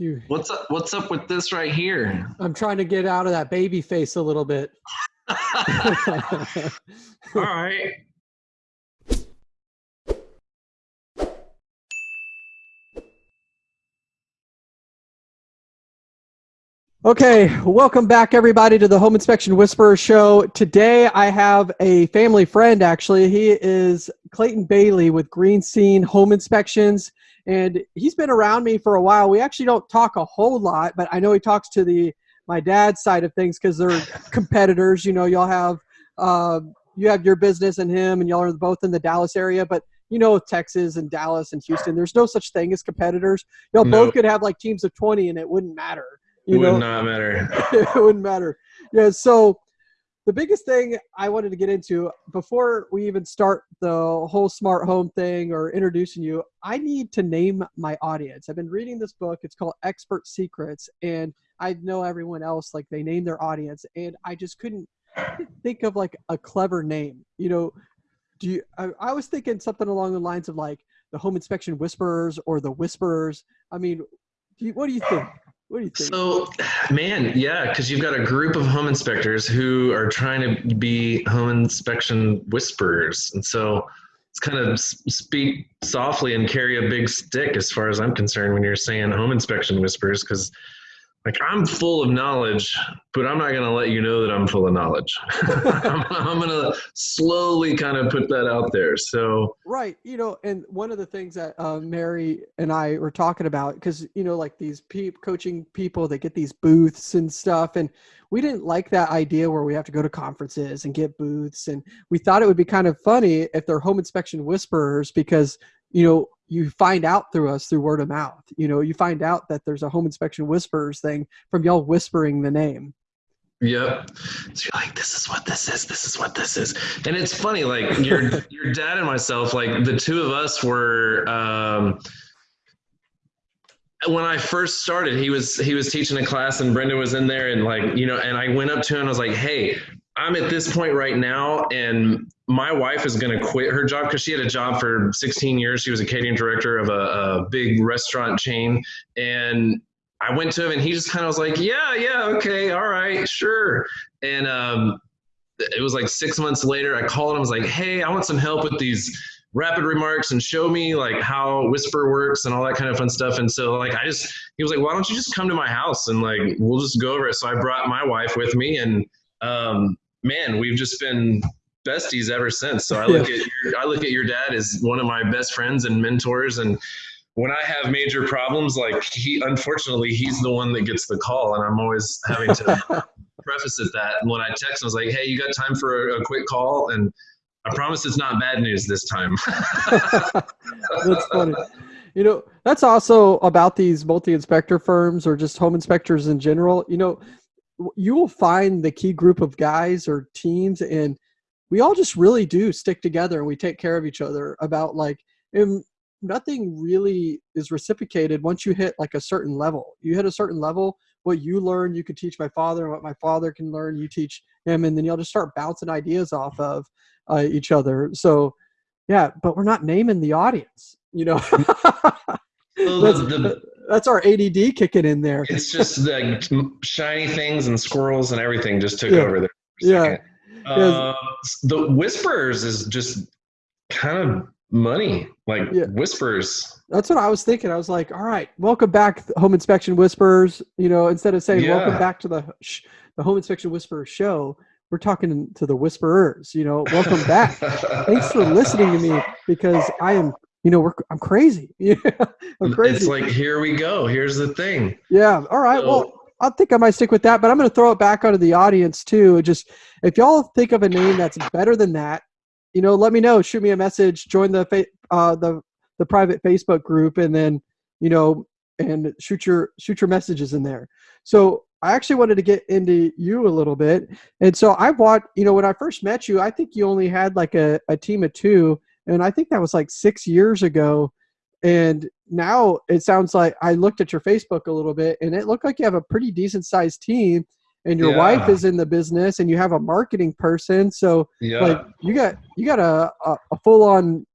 You, What's up? What's up with this right here? I'm trying to get out of that baby face a little bit. All right. Okay, welcome back everybody to the Home Inspection Whisperer show. Today I have a family friend actually. He is Clayton Bailey with Green Scene Home Inspections and he's been around me for a while. We actually don't talk a whole lot, but I know he talks to the my dad's side of things cuz they're competitors. You know, y'all have uh, you have your business and him and y'all are both in the Dallas area, but you know Texas and Dallas and Houston, there's no such thing as competitors. Y'all No. both could have like teams of 20 and it wouldn't matter. It You would know, not matter. it wouldn't matter. Yeah. So the biggest thing I wanted to get into before we even start the whole smart home thing or introducing you, I need to name my audience. I've been reading this book. It's called Expert Secrets, and I know everyone else like they name their audience, and I just couldn't think of like a clever name. You know, do you? I, I was thinking something along the lines of like the Home Inspection Whisperers or the Whisperers. I mean, do you, what do you think? What do you think? So, man, yeah, because you've got a group of home inspectors who are trying to be home inspection whisperers, and so it's kind of speak softly and carry a big stick, as far as I'm concerned, when you're saying home inspection whispers, because like I'm full of knowledge, but I'm not gonna let you know that I'm full of knowledge. I'm, I'm gonna slowly kind of put that out there. So, Right. You know, and one of the things that uh, Mary and I were talking about, because, you know, like these pe- coaching people, they get these booths and stuff. And we didn't like that idea where we have to go to conferences and get booths. And we thought it would be kind of funny if they're home inspection whisperers because, you know, you find out through us through word of mouth. You know, you find out that there's a home inspection whispers thing from y'all whispering the name. Yep. So you're like, this is what this is. This is what this is. And it's funny, like your your dad and myself, like the two of us were. Um, when I first started, he was he was teaching a class, and Brenda was in there, and like you know, and I went up to him and I was like, hey. I'm at this point right now, and my wife is going to quit her job because she had a job for 16 years. She was a catering director of a, a big restaurant chain, and I went to him and he just kind of was like, yeah, yeah, okay, all right, sure. And um, it was like six months later, I called him, I was like, hey, I want some help with these rapid remarks and show me like how whisper works and all that kind of fun stuff. And so like I just he was like, why don't you just come to my house and like we'll just go over it. So I brought my wife with me and um man, we've just been besties ever since. So I look at your I look at your dad as one of my best friends and mentors and when I have major problems, like he, unfortunately, he's the one that gets the call, and I'm always having to preface it that And when I text I was like, "Hey, you got time for a, a quick call?" And I promise it's not bad news this time. That's funny. You know, that's also about these multi-inspector firms or just home inspectors in general. You know, you will find the key group of guys or teams, and we all just really do stick together and we take care of each other about like, and nothing really is reciprocated once you hit like a certain level. You hit a certain level, what you learn, you can teach my father, and what my father can learn, you teach him, and then you'll just start bouncing ideas off of uh, each other. So, yeah, but we're not naming the audience. You know, So that's, the, the, that's our ADD kicking in there. it's just like shiny things and squirrels and everything just took Yeah. over there. Yeah. second. Uh, the whispers is just kind of money, like Yeah. whispers. That's what I was thinking. I was like, all right, welcome back, Home Inspection Whispers. You know, instead of saying welcome back to the sh- the Home Inspection Whisperers show, we're talking to the Whisperers. You know, welcome back. Thanks for listening to me because I am, you know, we're I'm crazy. Yeah, I'm crazy. It's like here we go. Here's the thing. Yeah. All right. So- Well, I think I might stick with that, but I'm going to throw it back onto the audience too. Just if y'all think of a name that's better than that, you know, let me know. Shoot me a message. Join the fa- uh, the the private Facebook group, and then you know, and shoot your shoot your messages in there. So I actually wanted to get into you a little bit, and so I watched. You know, when I first met you, I think you only had like a, a team of two, and I think that was like six years ago and now it sounds like I looked at your Facebook a little bit and it looked like you have a pretty decent sized team and your wife is in the business and you have a marketing person. So Yeah. like you got you got a, a, a full on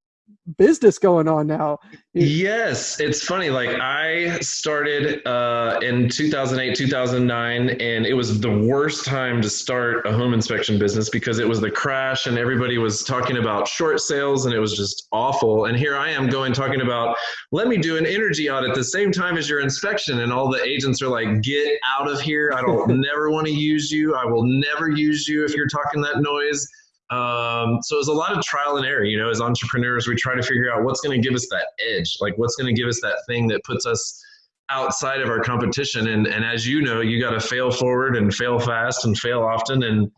business going on now. Yes, it's funny. Like I started uh, in 2008, 2009, and it was the worst time to start a home inspection business because it was the crash and everybody was talking about short sales and it was just awful. And here I am going talking about, let me do an energy audit at the same time as your inspection. And all the agents are like, get out of here. I don't never want to use you. I will never use you if you're talking that noise um, so it's a lot of trial and error, you know, as entrepreneurs, we try to figure out what's going to give us that edge, like what's going to give us that thing that puts us outside of our competition. And, and as you know, you got to fail forward and fail fast and fail often and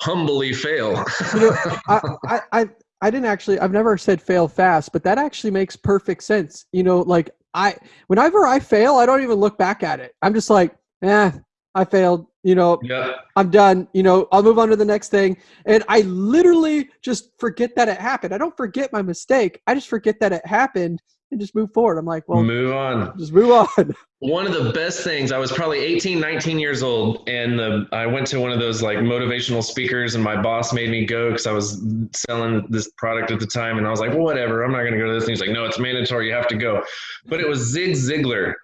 humbly fail. you know, I, I, I didn't actually, I've never said fail fast, but that actually makes perfect sense. You know, like I, whenever I fail, I don't even look back at it. I'm just like, eh, I failed. You know, yeah. I'm done. You know, I'll move on to the next thing. And I literally just forget that it happened. I don't forget my mistake. I just forget that it happened and just move forward. I'm like, well, move on. Just move on. One of the best things, I was probably 18, 19 years old, and the, I went to one of those like motivational speakers, and my boss made me go because I was selling this product at the time. And I was like, well, whatever, I'm not going to go to this. And he's like, no, it's mandatory. You have to go. But it was Zig Ziglar.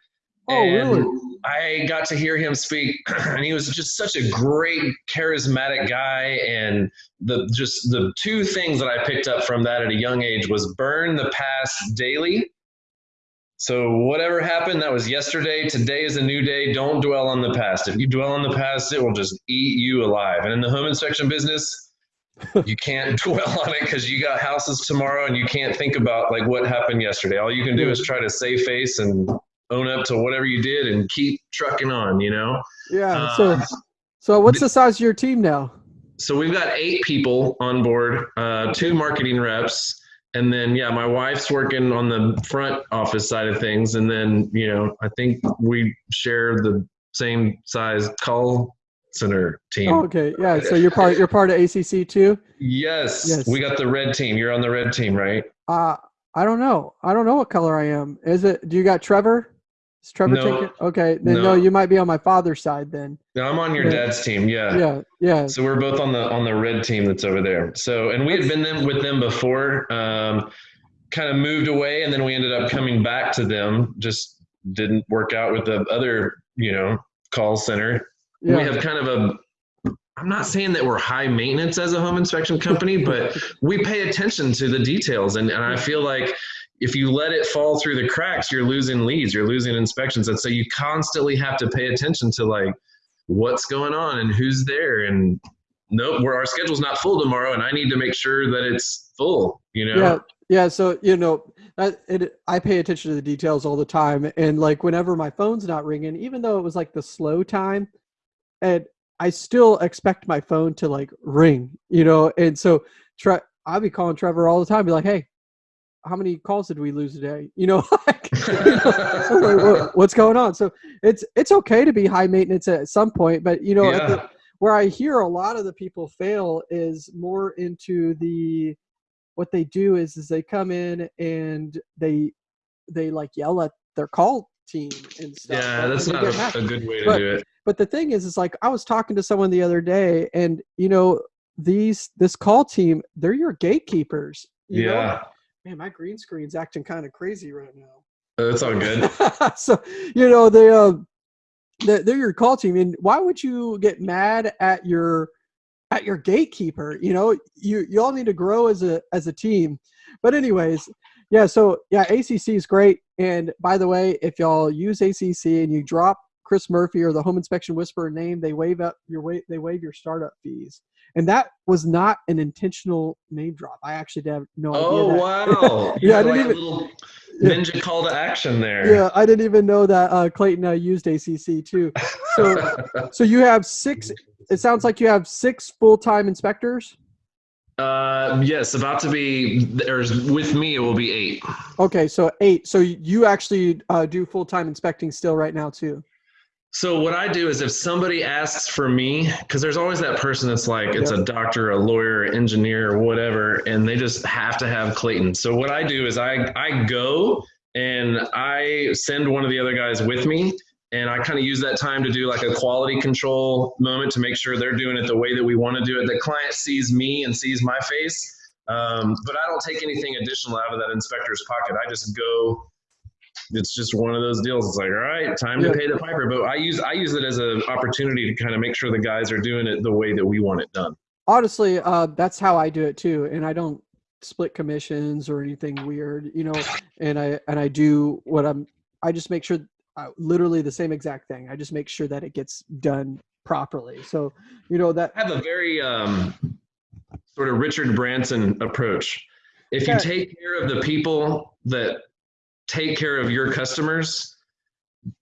Oh, and really? I got to hear him speak, and he was just such a great, charismatic guy. And the just the two things that I picked up from that at a young age was burn the past daily. So whatever happened, that was yesterday. Today is a new day. Don't dwell on the past. If you dwell on the past, it will just eat you alive. And in the home inspection business, you can't dwell on it because you got houses tomorrow and you can't think about like what happened yesterday. All you can do is try to save face and own up to whatever you did and keep trucking on, you know? Yeah. Uh, so, so what's the size of your team now? So we've got eight people on board, uh, two marketing reps. And then, yeah, my wife's working on the front office side of things. And then, you know, I think we share the same size call center team. Oh, okay. Yeah. So you're part, you're part of ACC too? Yes. yes. We got the red team. You're on the red team, right? Uh, I don't know. I don't know what color I am. Is it, do you got Trevor? Is Trevor no, taking? Okay, then no. no. you might be on my father's side then. No, I'm on your yeah. dad's team. Yeah. Yeah, yeah. So we're both on the on the red team that's over there. So and we had been them with them before. Um, kind of moved away, and then we ended up coming back to them. Just didn't work out with the other, you know, call center. Yeah. We have kind of a I'm not saying that we're high maintenance as a home inspection company, but we pay attention to the details. And, and I feel like if you let it fall through the cracks, you're losing leads, you're losing inspections. And so you constantly have to pay attention to like what's going on and who's there. And nope, where our schedule's not full tomorrow, and I need to make sure that it's full. You know. Yeah. Yeah, so you know, it, I pay attention to the details all the time, and like whenever my phone's not ringing, even though it was like the slow time, and I still expect my phone to like ring, you know, and so try. I'll be calling Trevor all the time, be like, "Hey, how many calls did we lose today? You know, like, you know what's going on? So it's it's okay to be high maintenance at some point, but you know, yeah. the, where I hear a lot of the people fail is more into the what they do is is they come in and they they like yell at their call team and stuff. Yeah, that's not a, a, good way to but, do it. But the thing is, is like I was talking to someone the other day, and you know, these this call team, they're your gatekeepers. You yeah. Know? Man, my green screen's acting kind of crazy right now. That's all good. so, you know, they, uh, they're your call team. And why would you get mad at your, at your gatekeeper? You know, you, you all need to grow as a, as a team. But anyways, yeah, so yeah, ACC is great. And by the way, if y'all use ACC and you drop Chris Murphy or the Home Inspection Whisperer name, they waive up your way they waive your startup fees and that was not an intentional name drop. I actually have no idea. Oh wow! yeah, I didn't like even. Ninja yeah. call to action there. Yeah, I didn't even know that uh, Clayton uh, used ACC too. So, so you have six. It sounds like you have six full-time inspectors. Uh, yes, about to be. There's with me, it will be eight. Okay, so eight. So you actually uh, do full-time inspecting still right now too. So what I do is if somebody asks for me, because there's always that person that's like it's a doctor, a lawyer, engineer, whatever, and they just have to have Clayton. So what I do is I I go and I send one of the other guys with me, and I kind of use that time to do like a quality control moment to make sure they're doing it the way that we want to do it. The client sees me and sees my face, Um, but I don't take anything additional out of that inspector's pocket. I just go. It's just one of those deals. It's like, all right, time to pay the piper. But I use I use it as an opportunity to kind of make sure the guys are doing it the way that we want it done. honestly uh that's how i do it too and i don't split commissions or anything weird you know and i and i do what i'm i just make sure uh, literally the same exact thing i just make sure that it gets done properly so you know that I have a very um, sort of Richard Branson approach. If you take care of the people that take care of your customers,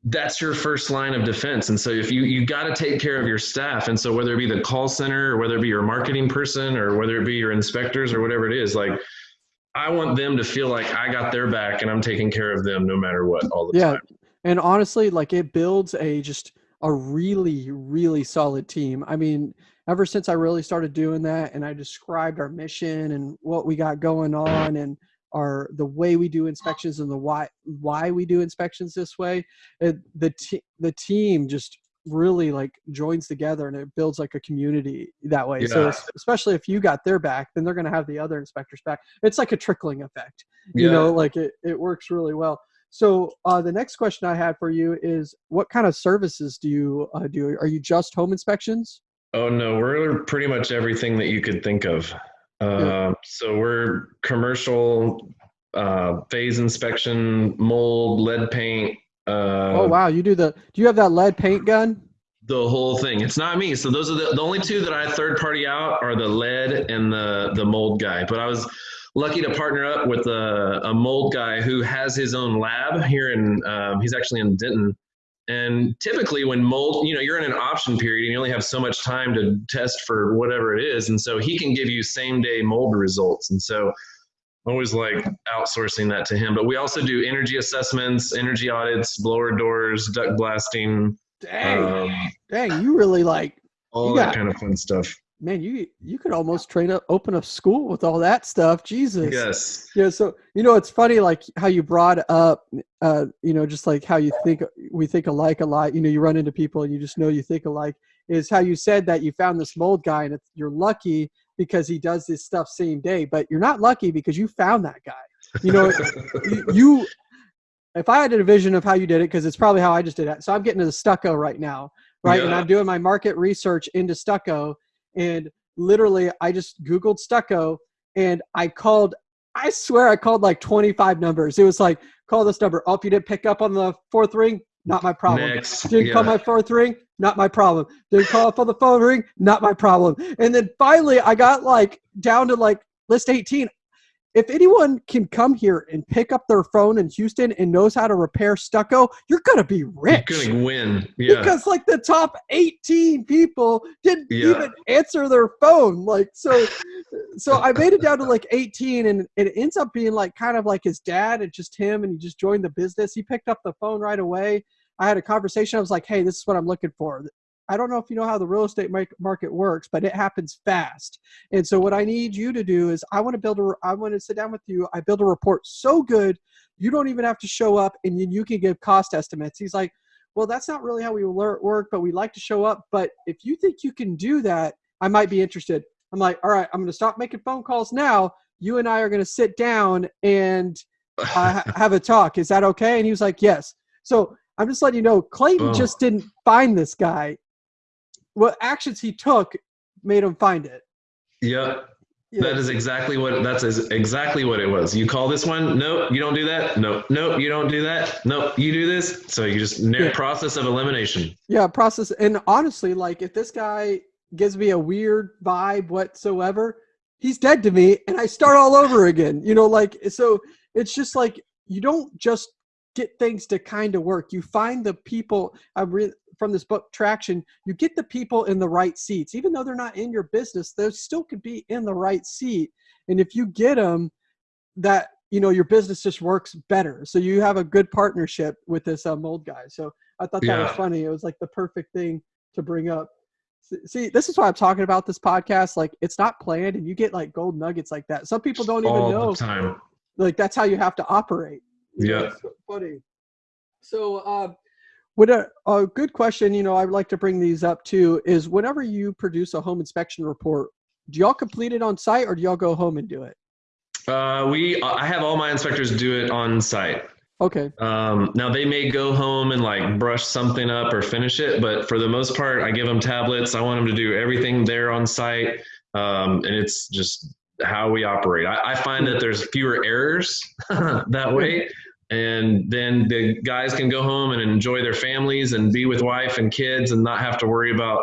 that's your first line of defense. And so if you you got to take care of your staff, and so whether it be the call center or whether it be your marketing person or whether it be your inspectors or whatever it is, like I want them to feel like I got their back and I'm taking care of them no matter what all the Yeah. time. and honestly like it builds a just a really really solid team i mean ever since i really started doing that and i described our mission and what we got going on and our the way we do inspections and the why why we do inspections this way it, the the team just really like joins together and it builds like a community that way. So Yeah. es- especially if you got their back then they're going to have the other inspectors back. It's like a trickling effect you know like it, it works really well. So uh, the next question i had for you is what kind of services do you uh, do? Are you just home inspections? Oh no, we're pretty much everything that you could think of. Uh, So we're commercial, uh, phase inspection, mold, lead paint. Uh, oh wow you do the do you have that lead paint gun The whole thing. It's not me. So those are the, the only two that I third party out are the lead and the the mold guy. But I was lucky to partner up with a, a mold guy who has his own lab here in. Um, he's actually in Denton. And typically, when mold, you know, you're in an option period and you only have so much time to test for whatever it is. And so he can give you same day mold results. And so I always like outsourcing that to him. But we also do energy assessments, energy audits, blower doors, duct blasting, dang um, dang you really like all that got- kind of fun stuff. Man you you could almost train up open a school with all that stuff. Jesus. Yes. yeah so you know it's funny like how you brought up uh you know just like how you think we think alike a lot. You know you run into people and you just know you think alike. Is how you said that you found this mold guy and it's, you're lucky because he does this stuff same day but you're not lucky because you found that guy. You know you, you if i had a vision of how you did it because it's probably how i just did it. So i'm getting to the stucco right now right? And i'm doing my market research into stucco and literally i just googled stucco and i called i swear i called like 25 numbers. It was like call this number. Oh if you didn't pick up on the fourth ring not my problem. Next. didn't call my fourth ring not my problem. Didn't call up on the phone ring not my problem. And then finally i got like down to like list 18 if anyone can come here and pick up their phone in houston and knows how to repair stucco you're gonna be rich You're gonna win. Yeah. because like the top 18 people didn't Yeah. even answer their phone like so so i made it down to like 18 and it ends up being like kind of like his dad and just him and he just joined the business he picked up the phone right away i had a conversation i was like hey this is what i'm looking for i don't know if you know how the real estate market works but it happens fast and so what i need you to do is i want to build a i want to sit down with you i build a report so good you don't even have to show up and you, you can give cost estimates he's like well, that's not really how we work, but we like to show up. But if you think you can do that, I might be interested. I'm like, all right, I'm going to stop making phone calls now. You and I are going to sit down and uh, have a talk. Is that okay? And he was like, yes. So I'm just letting you know, Clayton just didn't find this guy. What actions he took made him find it. Yep. Yeah. That is exactly what that's exactly what it was. You call this one, nope, you don't do that. Nope, nope, you don't do that. Nope, you do this. So you just Yeah. process of elimination. Yeah, process. And honestly, like if this guy gives me a weird vibe whatsoever, he's dead to me and I start all over again. You know, like so it's just like you don't just get things to kind of work. You find the people I re- from this book traction, you get the people in the right seats. Even though they're not in your business, they still could be in the right seat. And if you get them that you know your business just works better. So you have a good partnership with this uh, mold guy. So I thought that was funny. It was like the perfect thing to bring up. See, this is why I'm talking about this podcast. Like, it's not planned, and you get like gold nuggets like that. Some people don't even know. time. Like, that's how you have to operate. Yeah. so funny. So, um, what a, a good question. You know, I would like to bring these up too. Is whenever you produce a home inspection report, do y'all complete it on site or do y'all go home and do it? Uh, we I have all my inspectors do it on site. Okay. Um, now they may go home and like brush something up or finish it, but for the most part, I give them tablets. I want them to do everything there on site, um, and it's just how we operate. I, I find that there's fewer errors that way, and then the guys can go home and enjoy their families and be with wife and kids and not have to worry about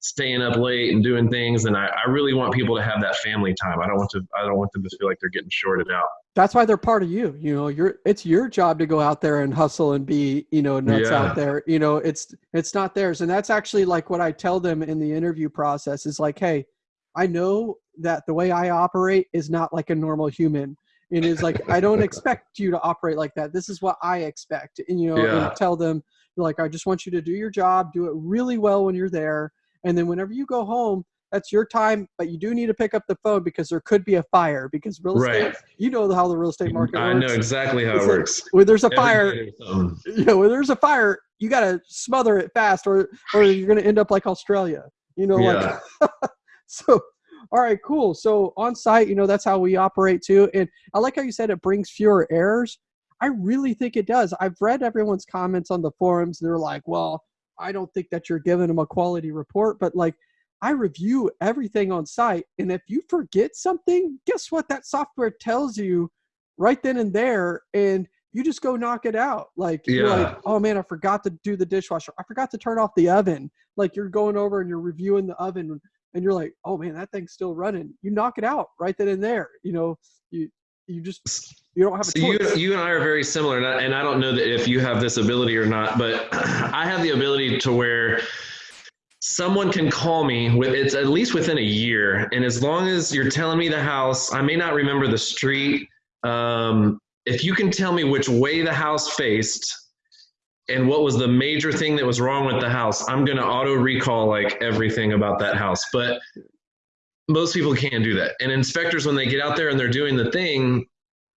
staying up late and doing things. And I, I really want people to have that family time. I don't want to. I don't want them to feel like they're getting shorted out that's why they're part of you you know you're it's your job to go out there and hustle and be you know nuts yeah. out there you know it's it's not theirs and that's actually like what i tell them in the interview process is like hey i know that the way i operate is not like a normal human it is like i don't expect you to operate like that this is what i expect and you know yeah. and tell them like i just want you to do your job do it really well when you're there and then whenever you go home that's your time, but you do need to pick up the phone because there could be a fire. Because real estate, right. you know how the real estate mm, market I works. I know exactly how it's it like, works. When there's a fire, you know, when there's a fire, you got to smother it fast, or or you're going to end up like Australia. You know, yeah. like so. All right, cool. So on site, you know, that's how we operate too. And I like how you said it brings fewer errors. I really think it does. I've read everyone's comments on the forums. They're like, well, I don't think that you're giving them a quality report, but like I review everything on site. And if you forget something, guess what? That software tells you right then and there. And you just go knock it out. Like yeah. you're like, oh man, I forgot to do the dishwasher. I forgot to turn off the oven. Like you're going over and you're reviewing the oven and you're like, oh man, that thing's still running. You knock it out right then and there. You know, you you just you don't have a so choice. You, you and I are very similar, and I, and I don't know that if you have this ability or not, but I have the ability to where someone can call me with it's at least within a year and as long as you're telling me the house i may not remember the street um, if you can tell me which way the house faced and what was the major thing that was wrong with the house i'm going to auto recall like everything about that house but most people can't do that and inspectors when they get out there and they're doing the thing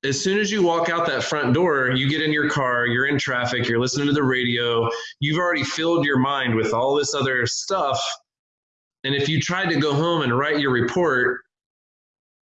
as soon as you walk out that front door, you get in your car, you're in traffic, you're listening to the radio, you've already filled your mind with all this other stuff. And if you tried to go home and write your report,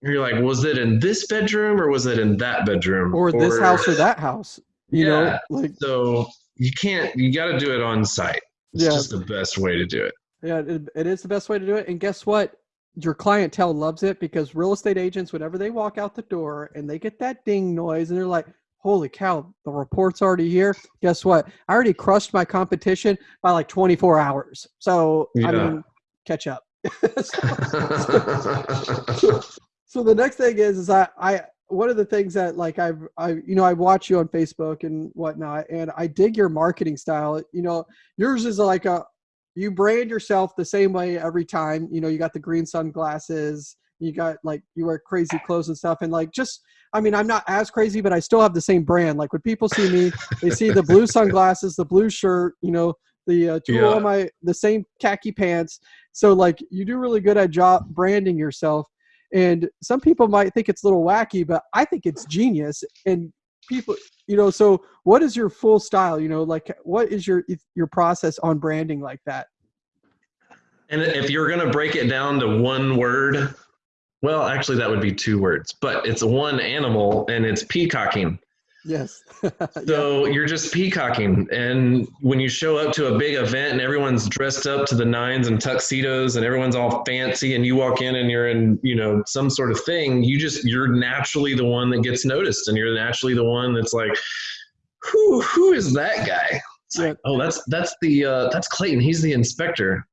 you're like, was it in this bedroom or was it in that bedroom? Or, or this house or that house? You yeah, know, like so you can't you gotta do it on site. It's yeah. just the best way to do it. Yeah, it, it is the best way to do it. And guess what? your clientele loves it because real estate agents, whenever they walk out the door and they get that ding noise and they're like, holy cow, the report's already here. Guess what? I already crushed my competition by like 24 hours. So, yeah. I mean, catch up. so, so, so, the next thing is, is I, I, one of the things that like I've, I, you know, I watch you on Facebook and whatnot, and I dig your marketing style. You know, yours is like a, you brand yourself the same way every time. You know, you got the green sunglasses, you got like you wear crazy clothes and stuff, and like just I mean, I'm not as crazy, but I still have the same brand. Like when people see me, they see the blue sunglasses, the blue shirt, you know, the uh, tool yeah. on my the same khaki pants. So like you do really good at job branding yourself. And some people might think it's a little wacky, but I think it's genius. And people you know so what is your full style? You know like what is your your process on branding like that? And if you're going to break it down to one word well actually that would be two words but it's one animal and it's peacocking Yes. so yeah. you're just peacocking. And when you show up to a big event and everyone's dressed up to the nines and tuxedos and everyone's all fancy and you walk in and you're in, you know, some sort of thing, you just, you're naturally the one that gets noticed and you're naturally the one that's like, who, who is that guy? Yeah. Like, oh, that's, that's the, uh, that's Clayton. He's the inspector.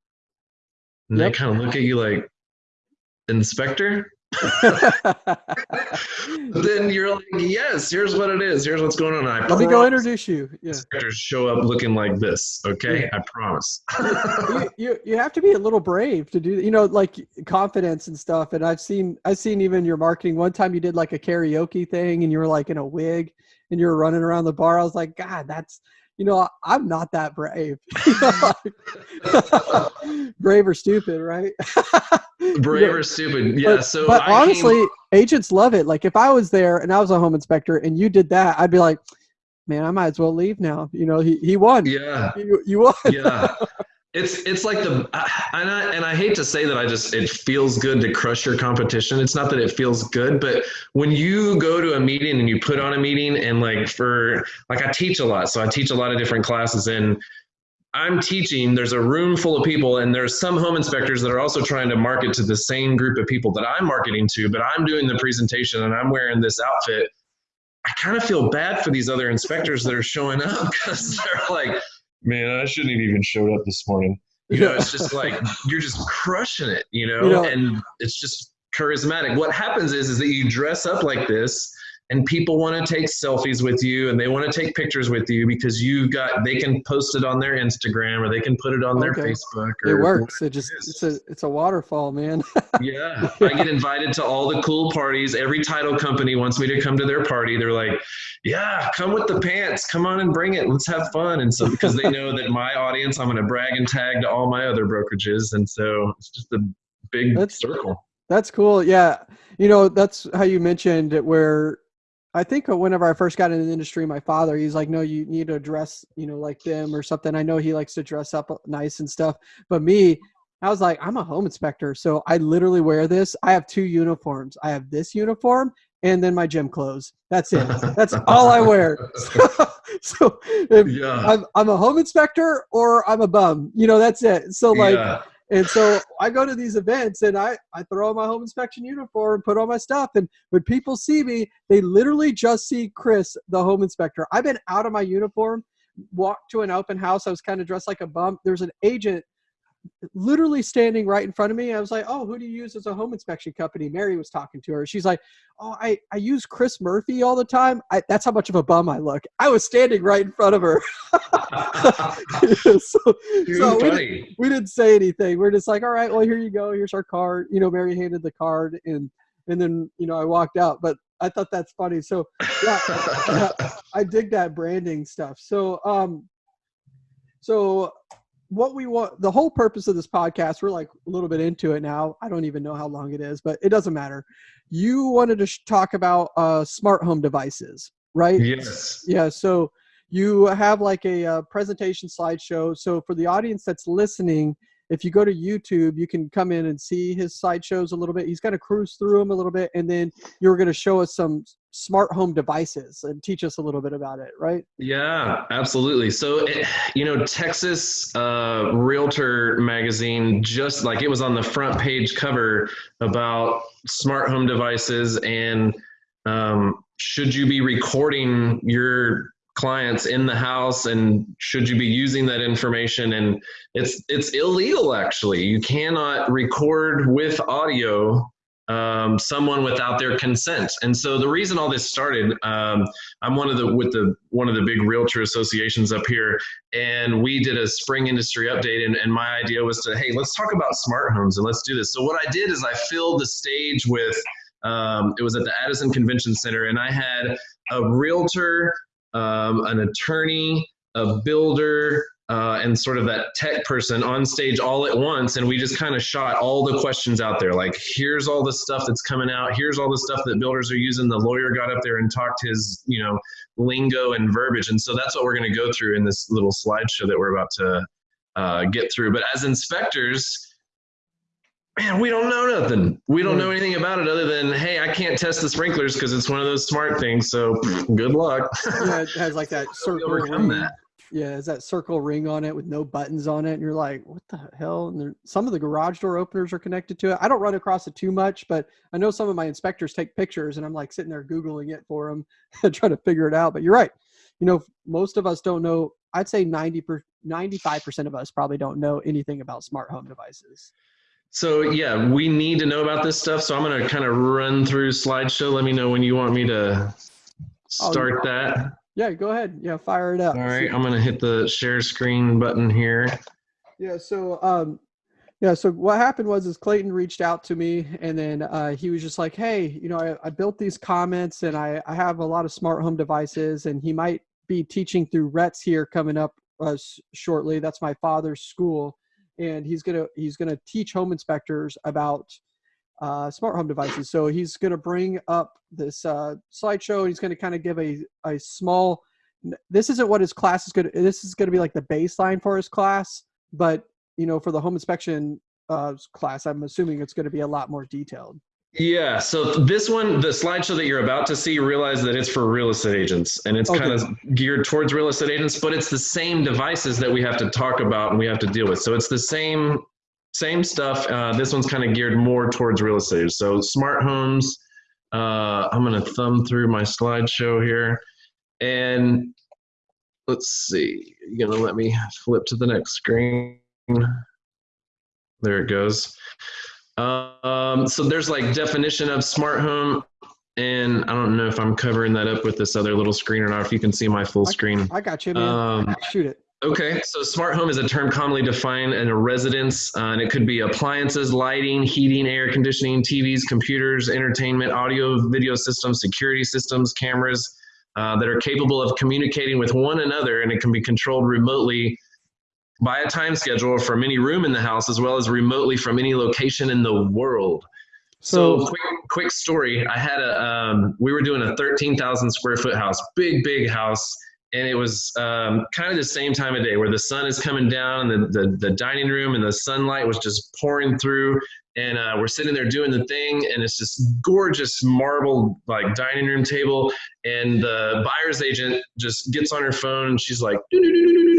And yep. they kind of look at you like, inspector? then you're like, yes, here's what it is. Here's what's going on. I Let me go introduce you. Yeah. Show up looking like this. Okay, yeah. I promise. you, you you have to be a little brave to do. You know, like confidence and stuff. And I've seen I've seen even your marketing. One time you did like a karaoke thing, and you were like in a wig, and you were running around the bar. I was like, God, that's you know, I'm not that brave. brave or stupid, right? brave or stupid, yeah. But, so, but honestly, came... agents love it. Like if I was there and I was a home inspector and you did that, I'd be like, man, I might as well leave now. You know, he he won. Yeah, you, you won. yeah. It's it's like the and I, and I hate to say that I just it feels good to crush your competition. It's not that it feels good, but when you go to a meeting and you put on a meeting and like for like I teach a lot, so I teach a lot of different classes and I'm teaching, there's a room full of people, and there's some home inspectors that are also trying to market to the same group of people that I'm marketing to, but I'm doing the presentation and I'm wearing this outfit. I kind of feel bad for these other inspectors that are showing up because they're like, man, I shouldn't have even showed up this morning. You know, it's just like you're just crushing it, you know, You know- and it's just charismatic. What happens is is that you dress up like this and people want to take selfies with you and they want to take pictures with you because you've got they can post it on their Instagram or they can put it on their Okay. Facebook It or works. It just is. it's a it's a waterfall, man. yeah, I get invited to all the cool parties. Every title company wants me to come to their party. They're like, "Yeah, come with the pants. Come on and bring it. Let's have fun." And so because they know that my audience, I'm going to brag and tag to all my other brokerages, and so it's just a big That's- circle. That's cool. Yeah. You know, that's how you mentioned it where I think whenever I first got into the industry, my father, he's like, no, you need to dress, you know, like them or something. I know he likes to dress up uh, nice and stuff. But me, I was like, I'm a home inspector. So I literally wear this. I have two uniforms. I have this uniform and then my gym clothes. That's it. That's all I wear. so if Yeah. I'm, I'm a home inspector or I'm a bum, you know, that's it. So like, yeah. And so I go to these events and I, I throw on my home inspection uniform, put on my stuff. And when people see me, they literally just see Chris, the home inspector. I've been out of my uniform, walked to an open house. I was kind of dressed like a bum. There's an agent literally standing right in front of me. I was like, Oh, who do you use as a home inspection company? Mary was talking to her. She's like, Oh, I, I use Chris Murphy all the time. I, that's how much of a bum I look. I was standing right in front of her. so, so we didn't- we didn't say anything. We're just like, all right, well, here you go. Here's our card. You know, Mary handed the card, and and then you know I walked out. But I thought that's funny. So yeah, yeah, I dig that branding stuff. So um, so what we want, the whole purpose of this podcast, we're like a little bit into it now. I don't even know how long it is, but it doesn't matter. You wanted to sh- talk about uh, smart home devices, right? yes. Yeah, so you have like a, uh presentation slideshow. So for the audience that's listening, if you go to YouTube, you can come in and see his slideshows a little bit. He's going to cruise through them a little bit, and then you're going to show us some smart home devices and teach us a little bit about it, right? Yeah, absolutely. So, it, you know, Texas uh, Realtor magazine just like it was on the front page cover about smart home devices and um, should you be recording your clients in the house and should you be using that information and it's it's illegal actually you cannot record with audio um, someone without their consent and so the reason all this started um, I'm one of the with the one of the big realtor associations up here, and we did a spring industry update. And, and my idea was to, hey, let's talk about smart homes and let's do this. So what I did is I filled the stage with, um, it was at the Addison Convention Center, and I had a realtor, um, an attorney, a builder, uh, and sort of that tech person on stage all at once. And we just kind of shot all the questions out there. Like, here's all the stuff that's coming out. Here's all the stuff that builders are using. The lawyer got up there and talked his, you know, lingo and verbiage. And so that's what we're going to go through in this little slideshow that we're about to uh, get through. But as inspectors, man, we don't know nothing. We don't know hmm. anything about it other than, hey, I can't test the sprinklers because it's one of those smart things. So good luck. Yeah, it has like that How do we circle ring. that? Yeah, it's that circle ring on it with no buttons on it, and you're like, what the hell? And there, some of the garage door openers are connected to it. I don't run across it too much, but I know some of my inspectors take pictures, and I'm like sitting there googling it for them, trying to figure it out. But you're right. You know, most of us don't know. I'd say 90 per, 95 percent of us probably don't know anything about smart home devices. So yeah, we need to know about this stuff. So I'm going to kind of run through slideshow. Let me know when you want me to Oh, start that. Yeah, go ahead. Yeah, fire it up. All right, I'm going to hit the share screen button here. Yeah. So, um, yeah. So what happened was, is Clayton reached out to me, and then uh, he was just like, "Hey, you know, I, I built these comments, and I, I have a lot of smart home devices, and he might be teaching through Rets here coming up uh, shortly. That's my father's school, and he's gonna he's gonna teach home inspectors about uh, smart home devices. So he's gonna bring up this uh, slideshow, and he's gonna kind of give a a small. This isn't what his class is gonna. This is gonna be like the baseline for his class, but you know, for the home inspection uh, class, I'm assuming it's going to be a lot more detailed. Yeah, so this one, the slideshow that you're about to see, realize that it's for real estate agents and it's Okay. kind of geared towards real estate agents, but it's the same devices that we have to talk about and we have to deal with. So it's the same same stuff. Uh, this one's kind of geared more towards real estate. So smart homes. Uh, I'm gonna thumb through my slideshow here, and let's see. You're gonna let me flip to the next screen. There it goes. Um, so there's like definition of smart home, and I don't know if I'm covering that up with this other little screen or not. If you can see my full screen. I got you, man. Um, Shoot it. Okay, so smart home is a term commonly defined in a residence, uh, and it could be appliances, lighting, heating, air conditioning, TVs, computers, entertainment, audio, video systems, security systems, cameras uh, that are capable of communicating with one another, and it can be controlled remotely by a time schedule from any room in the house, as well as remotely from any location in the world. So, So, quick, quick story. I had a, um, we were doing a 13,000 square foot house, big, big house. And it was um, kind of the same time of day where the sun is coming down and the, the, the dining room and the sunlight was just pouring through. And uh, we're sitting there doing the thing, and it's this gorgeous marble like dining room table. And the buyer's agent just gets on her phone and she's like, "Doo-doo-doo-doo-doo-doo-doo."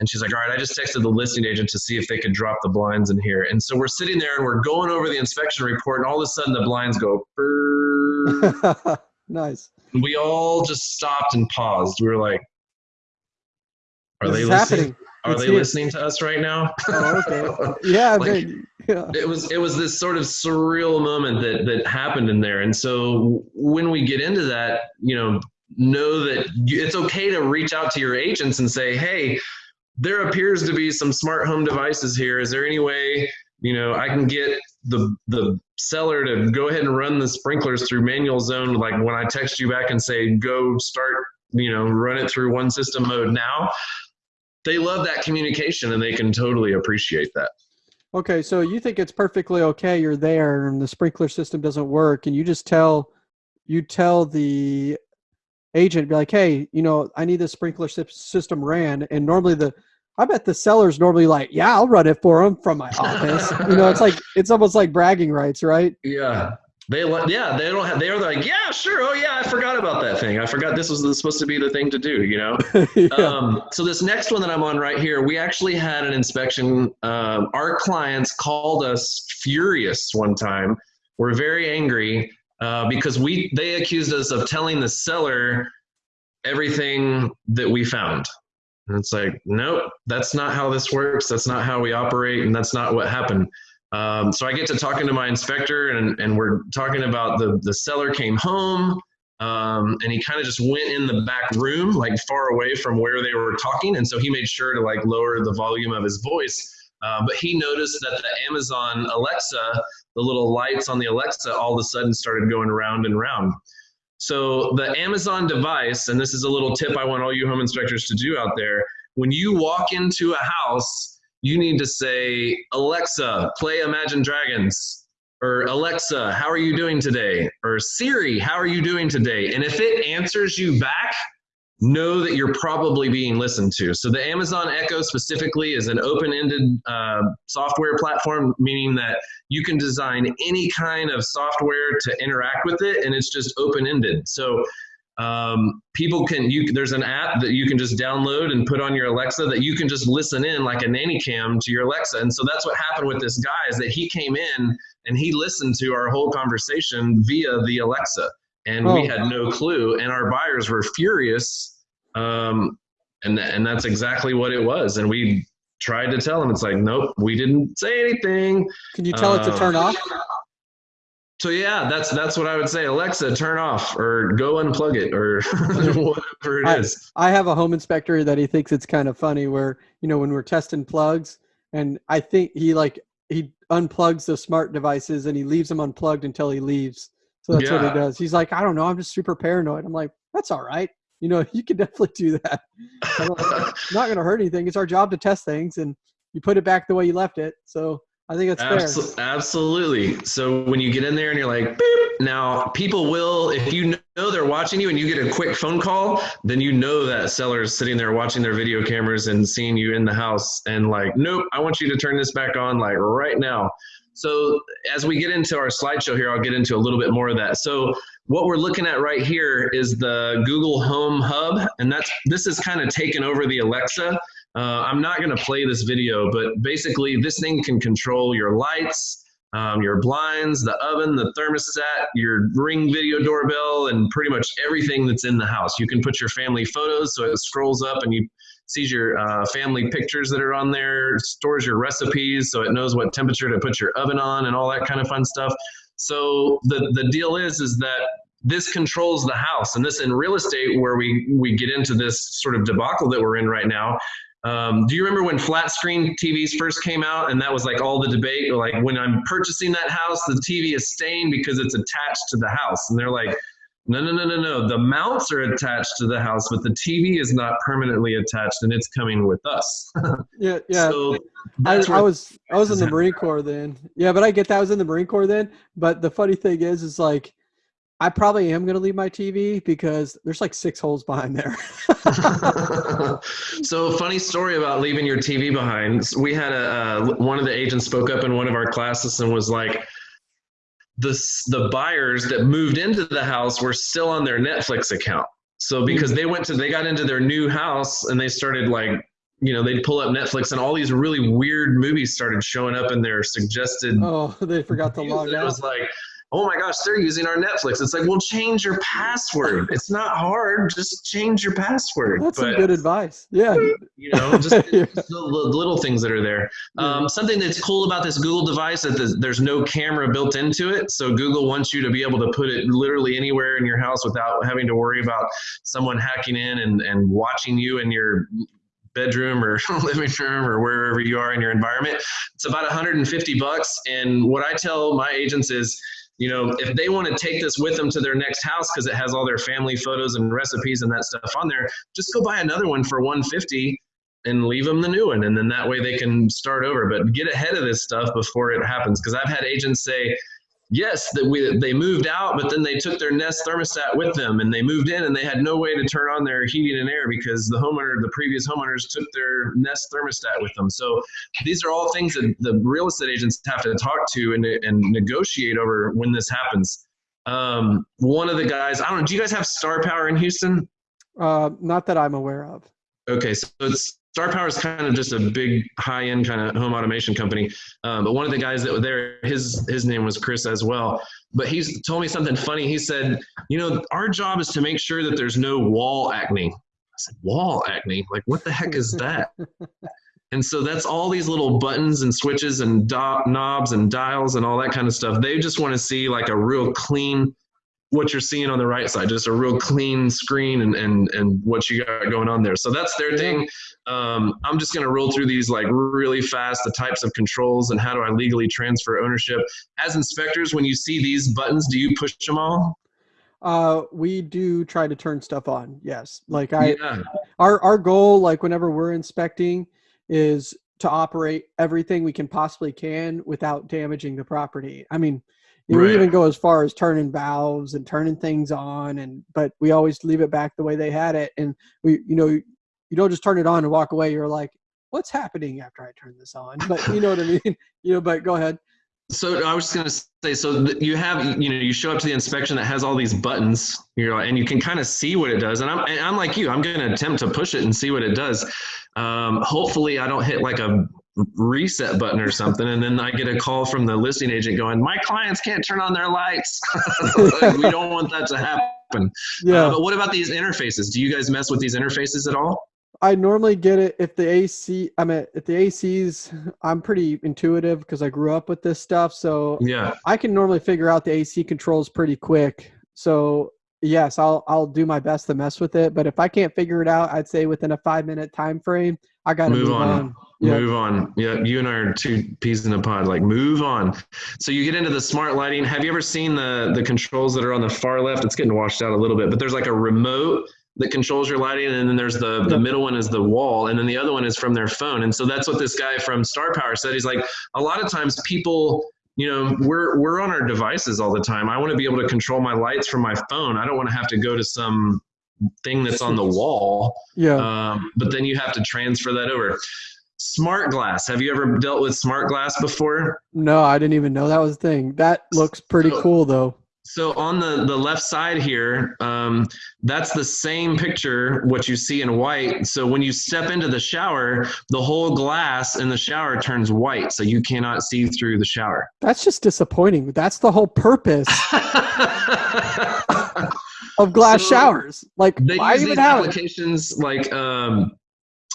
And she's like, all right, I just texted the listing agent to see if they could drop the blinds in here. And so we're sitting there and we're going over the inspection report, and all of a sudden the blinds go. Nice. we all just stopped and paused. We were like, "Are This they listening? happening. Are It's they here. listening to us right now?" Oh, okay. Yeah, Like-. Yeah. it was it was this sort of surreal moment that that happened in there and so when we get into that you know know that you, it's okay to reach out to your agents and say hey there appears to be some smart home devices here is there any way you know i can get the the seller to go ahead and run the sprinklers through manual zone like when i text you back and say go start you know run it through one system mode now they love that communication and they can totally appreciate that Okay, so you think it's perfectly okay you're there and the sprinkler system doesn't work and you just tell you tell the agent be like, "Hey, you know, I need this sprinkler system ran." And normally the I bet the seller's normally like, "Yeah, I'll run it for them from my office." you know, it's like it's almost like bragging rights, right? Yeah. They yeah, they don't have they're like, yeah, sure. Oh yeah, I forgot about that thing. I forgot this was supposed to be the thing to do, you know? yeah. Um, so this next one that I'm on right here, we actually had an inspection. Um, our clients called us furious one time. We're very angry uh, because we they accused us of telling the seller everything that we found. And it's like, nope, that's not how this works. That's not how we operate, and that's not what happened. Um, so I get to talking to my inspector, and, and we're talking about the the seller came home, um, and he kind of just went in the back room, like far away from where they were talking, and so he made sure to like lower the volume of his voice. Uh, but he noticed that the Amazon Alexa, the little lights on the Alexa, all of a sudden started going round and round. So the Amazon device, and this is a little tip I want all you home inspectors to do out there. When you walk into a house, you need to say, Alexa, play Imagine Dragons. Or Alexa, how are you doing today? Or Siri, how are you doing today? And if it answers you back, know that you're probably being listened to. So the Amazon Echo specifically is an open-ended uh, software platform, meaning that you can design any kind of software to interact with it, and it's just open-ended. So um, people can you there's an app that you can just download and put on your Alexa that you can just listen in like a nanny cam to your Alexa. And so that's what happened with this guy is that he came in and he listened to our whole conversation via the Alexa, and we Oh. had no clue. And our buyers were furious, um, and and that's exactly what it was. And we tried to tell them it's like, nope, we didn't say anything. Can you tell it to Um, turn off? So yeah, that's that's what I would say. Alexa, turn off or go unplug it or whatever it I- is. I have a home inspector that he thinks it's kind of funny where, you know, when we're testing plugs and I think he like he unplugs the smart devices and he leaves them unplugged until he leaves. So that's what he does. He's like, I don't know, I'm just super paranoid. I'm like, that's all right. You know, you can definitely do that. I'm not going to hurt anything. It's our job to test things and you put it back the way you left it. So I think it's fair. Absolutely. So when you get in there and you're like, Beep, now people will, if you know they're watching you and you get a quick phone call, then you know that seller is sitting there watching their video cameras and seeing you in the house and like, nope, I want you to turn this back on like right now. So as we get into our slideshow here, I'll get into a little bit more of that. So what we're looking at right here is the Google Home Hub, and that's this is kind of taken over the Alexa. Uh, I'm not going to play this video, but basically this thing can control your lights, um, your blinds, the oven, the thermostat, your ring video doorbell, and pretty much everything that's in the house. You can put your family photos, so it scrolls up and you sees your uh, family pictures that are on there, stores your recipes, so it knows what temperature to put your oven on, and all that kind of fun stuff. So the the deal is is that this controls the house, and this in real estate where we we get into this sort of debacle that we're in right now um, do you remember when flat screen TVs first came out and that was like all the debate? Like when I'm purchasing that house, the TV is staying because it's attached to the house. And they're like, no, no, no, no, no. The mounts are attached to the house, but the TV is not permanently attached and it's coming with us. yeah, yeah. So I, I was I was in the Marine Corps then. Yeah, but I get that I was in the Marine Corps then. But the funny thing is, is like I probably am going to leave my TV because there's like six holes behind there. so, funny story about leaving your TV behind. We had a uh, one of the agents spoke up in one of our classes and was like, the the buyers that moved into the house were still on their Netflix account. So because hmm. they went to they got into their new house and they started like you know they'd pull up Netflix and all these really weird movies started showing up in their suggested. Oh, they forgot to log out. It was like oh my gosh, they're using our Netflix. It's like, well, change your password. It's not hard. Just change your password. That's but, some good advice. Yeah. You know, just, yeah. just the little things that are there. Um, something that's cool about this Google device is that there's no camera built into it. So Google wants you to be able to put it literally anywhere in your house without having to worry about someone hacking in and, and watching you in your bedroom or living room or wherever you are in your environment. It's about 150 bucks. And what I tell my agents is, you know, if they want to take this with them to their next house because it has all their family photos and recipes and that stuff on there, just go buy another one for 150 and leave them the new one and then that way they can start over. But get ahead of this stuff before it happens because i've had agents say yes, that we they moved out, but then they took their Nest thermostat with them, and they moved in, and they had no way to turn on their heating and air because the homeowner, the previous homeowners, took their Nest thermostat with them. So these are all things that the real estate agents have to talk to and, and negotiate over when this happens. Um, one of the guys, I don't know, do you guys have Star Power in Houston? Uh, not that I'm aware of. Okay, so it's Star Power is kind of just a big high-end kind of home automation company. Um, but one of the guys that were there, his his name was Chris as well. But he's told me something funny. He said, you know, our job is to make sure that there's no wall acne. I said, wall acne? Like, what the heck is that? and so that's all these little buttons and switches and do- knobs and dials and all that kind of stuff. They just want to see like a real clean what you're seeing on the right side, just a real clean screen and, and, and what you got going on there. So that's their thing. Um, I'm just going to roll through these like really fast, the types of controls and how do I legally transfer ownership. As inspectors, when you see these buttons, do you push them all? Uh, we do try to turn stuff on. Yes. Like I, yeah. our, our goal, like whenever we're inspecting is to operate everything we can possibly can without damaging the property. I mean, right. we even go as far as turning valves and turning things on and but we always leave it back the way they had it and we you know you don't just turn it on and walk away you're like what's happening after i turn this on but you know what i mean you know but go ahead so I was just going to say, so you have, you know, you show up to the inspection that has all these buttons, you know, and you can kind of see what it does. And I'm, and I'm like you, I'm going to attempt to push it and see what it does. Um, hopefully, I don't hit like a reset button or something and then i get a call from the listing agent going my clients can't turn on their lights. Like, we don't want that to happen. Yeah. uh, but what about these interfaces? Do you guys mess with these interfaces at all? I normally get it if the ac i mean if the acs i'm pretty intuitive because i grew up with this stuff so yeah. I can normally figure out the ac controls pretty quick. So yes i'll i'll do my best to mess with it but if i can't figure it out i'd say within a five minute time frame i gotta move, move on. on Move on. Yeah, you and I are two peas in a pod. Like, move on. So you get into the smart lighting. Have you ever seen the the controls that are on the far left? It's getting washed out a little bit, but there's like a remote that controls your lighting, and then there's the the middle one is the wall, and then the other one is from their phone. And so that's what this guy from Star Power said. He's like, a lot of times people you know we're we're on our devices all the time i want to be able to control my lights from my phone i don't want to have to go to some thing that's on the wall Yeah. um, but then you have to transfer that over smart glass have you ever dealt with smart glass before no, I didn't even know that was a thing. That looks pretty So- cool though. So on the the left side here um, that's the same picture what you see in white so when you step into the shower the whole glass in the shower turns white so you cannot see through the shower That's just disappointing. That's the whole purpose of glass So, showers. Like, why even have it? applications like um,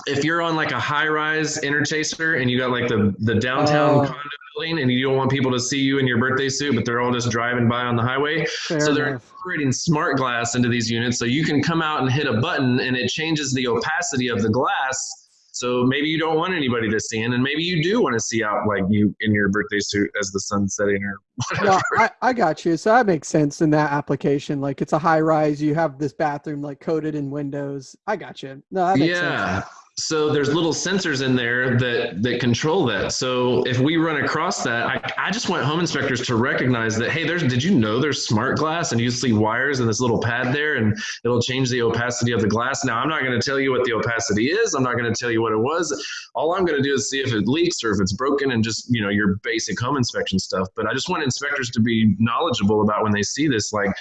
if you're on like a high rise interchaser and you got like the the downtown Oh. condo building and you don't want people to see you in your birthday suit but they're all just driving by on the highway Fair so they're enough. incorporating smart glass into these units so you can come out and hit a button and it changes the opacity of the glass so maybe you don't want anybody to see in and maybe you do want to see out like you in your birthday suit as the sun's setting or whatever No, I, I got you. So that makes sense in that application. Like it's a high rise. You have this bathroom like coated in windows. I got you. No, that makes yeah sense. So there's little sensors in there that that control that. So if we run across that I, I just want home inspectors to recognize that hey there's did you know there's smart glass and you see wires in this little pad there and it'll change the opacity of the glass? Now i'm not going to tell you what the opacity is. I'm not going to tell you what it was. All i'm going to do is see if it leaks or if it's broken and just you know your basic home inspection stuff. But i just want inspectors to be knowledgeable about when they see this like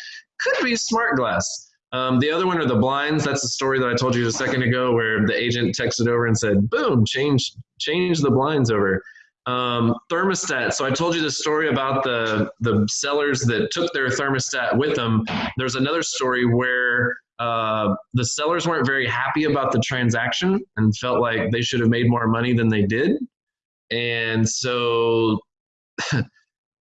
could be smart glass um, the other one are the blinds. That's the story that I told you a second ago, where the agent texted over and said, "Boom, change change the blinds over." Um, thermostat. So I told you the story about the the sellers that took their thermostat with them. There's another story where uh, the sellers weren't very happy about the transaction and felt like they should have made more money than they did, and so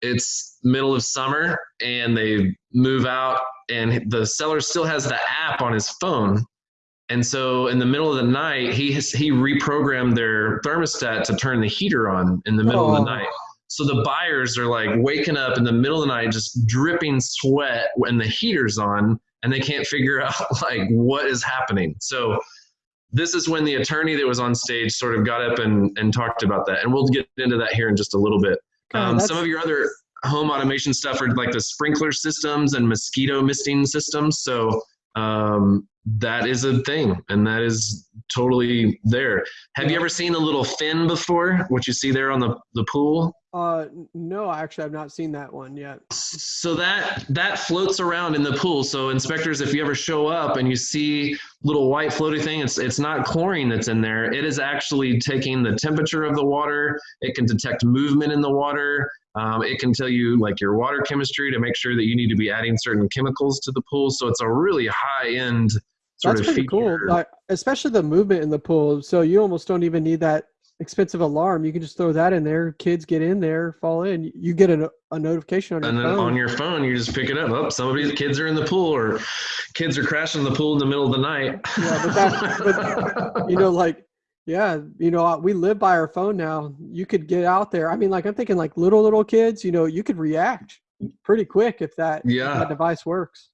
it's middle of summer and they move out and the seller still has the app on his phone. And so in the middle of the night he has, he reprogrammed their thermostat to turn the heater on in the middle of Oh. the night. So the buyers are like waking up in the middle of the night just dripping sweat when the heater's on and they can't figure out like what is happening. So this is when the attorney that was on stage sort of got up and, and talked about that. And we'll get into that here in just a little bit. Um, that's- some of your other home automation stuff are like the sprinkler systems and mosquito misting systems. So um, that is a thing, and that is totally there. Have you ever seen the little fin before? What you see there on the the pool? Uh, no, actually, I've not seen that one yet. So that that floats around in the pool. So inspectors, if you ever show up and you see little white floaty thing, it's it's not chlorine that's in there. It is actually taking the temperature of the water. It can detect movement in the water. Um, it can tell you like your water chemistry to make sure that you need to be adding certain chemicals to the pool. So it's a really high end sort That's of pretty cool. feature. Like, especially the movement in the pool. So you almost don't even need that expensive alarm. You can just throw that in there. Kids get in there, fall in. You get a, a notification on your phone. and then phone. on your phone, you just pick it up. Oh, somebody's kids are in the pool, or kids are crashing the pool in the middle of the night. Yeah, but that- but, you know, like, yeah, you know, uh, we live by our phone now. You could get out there. I mean, like, I'm thinking like little, little kids, you know, you could react pretty quick if that, if Yeah. that device works.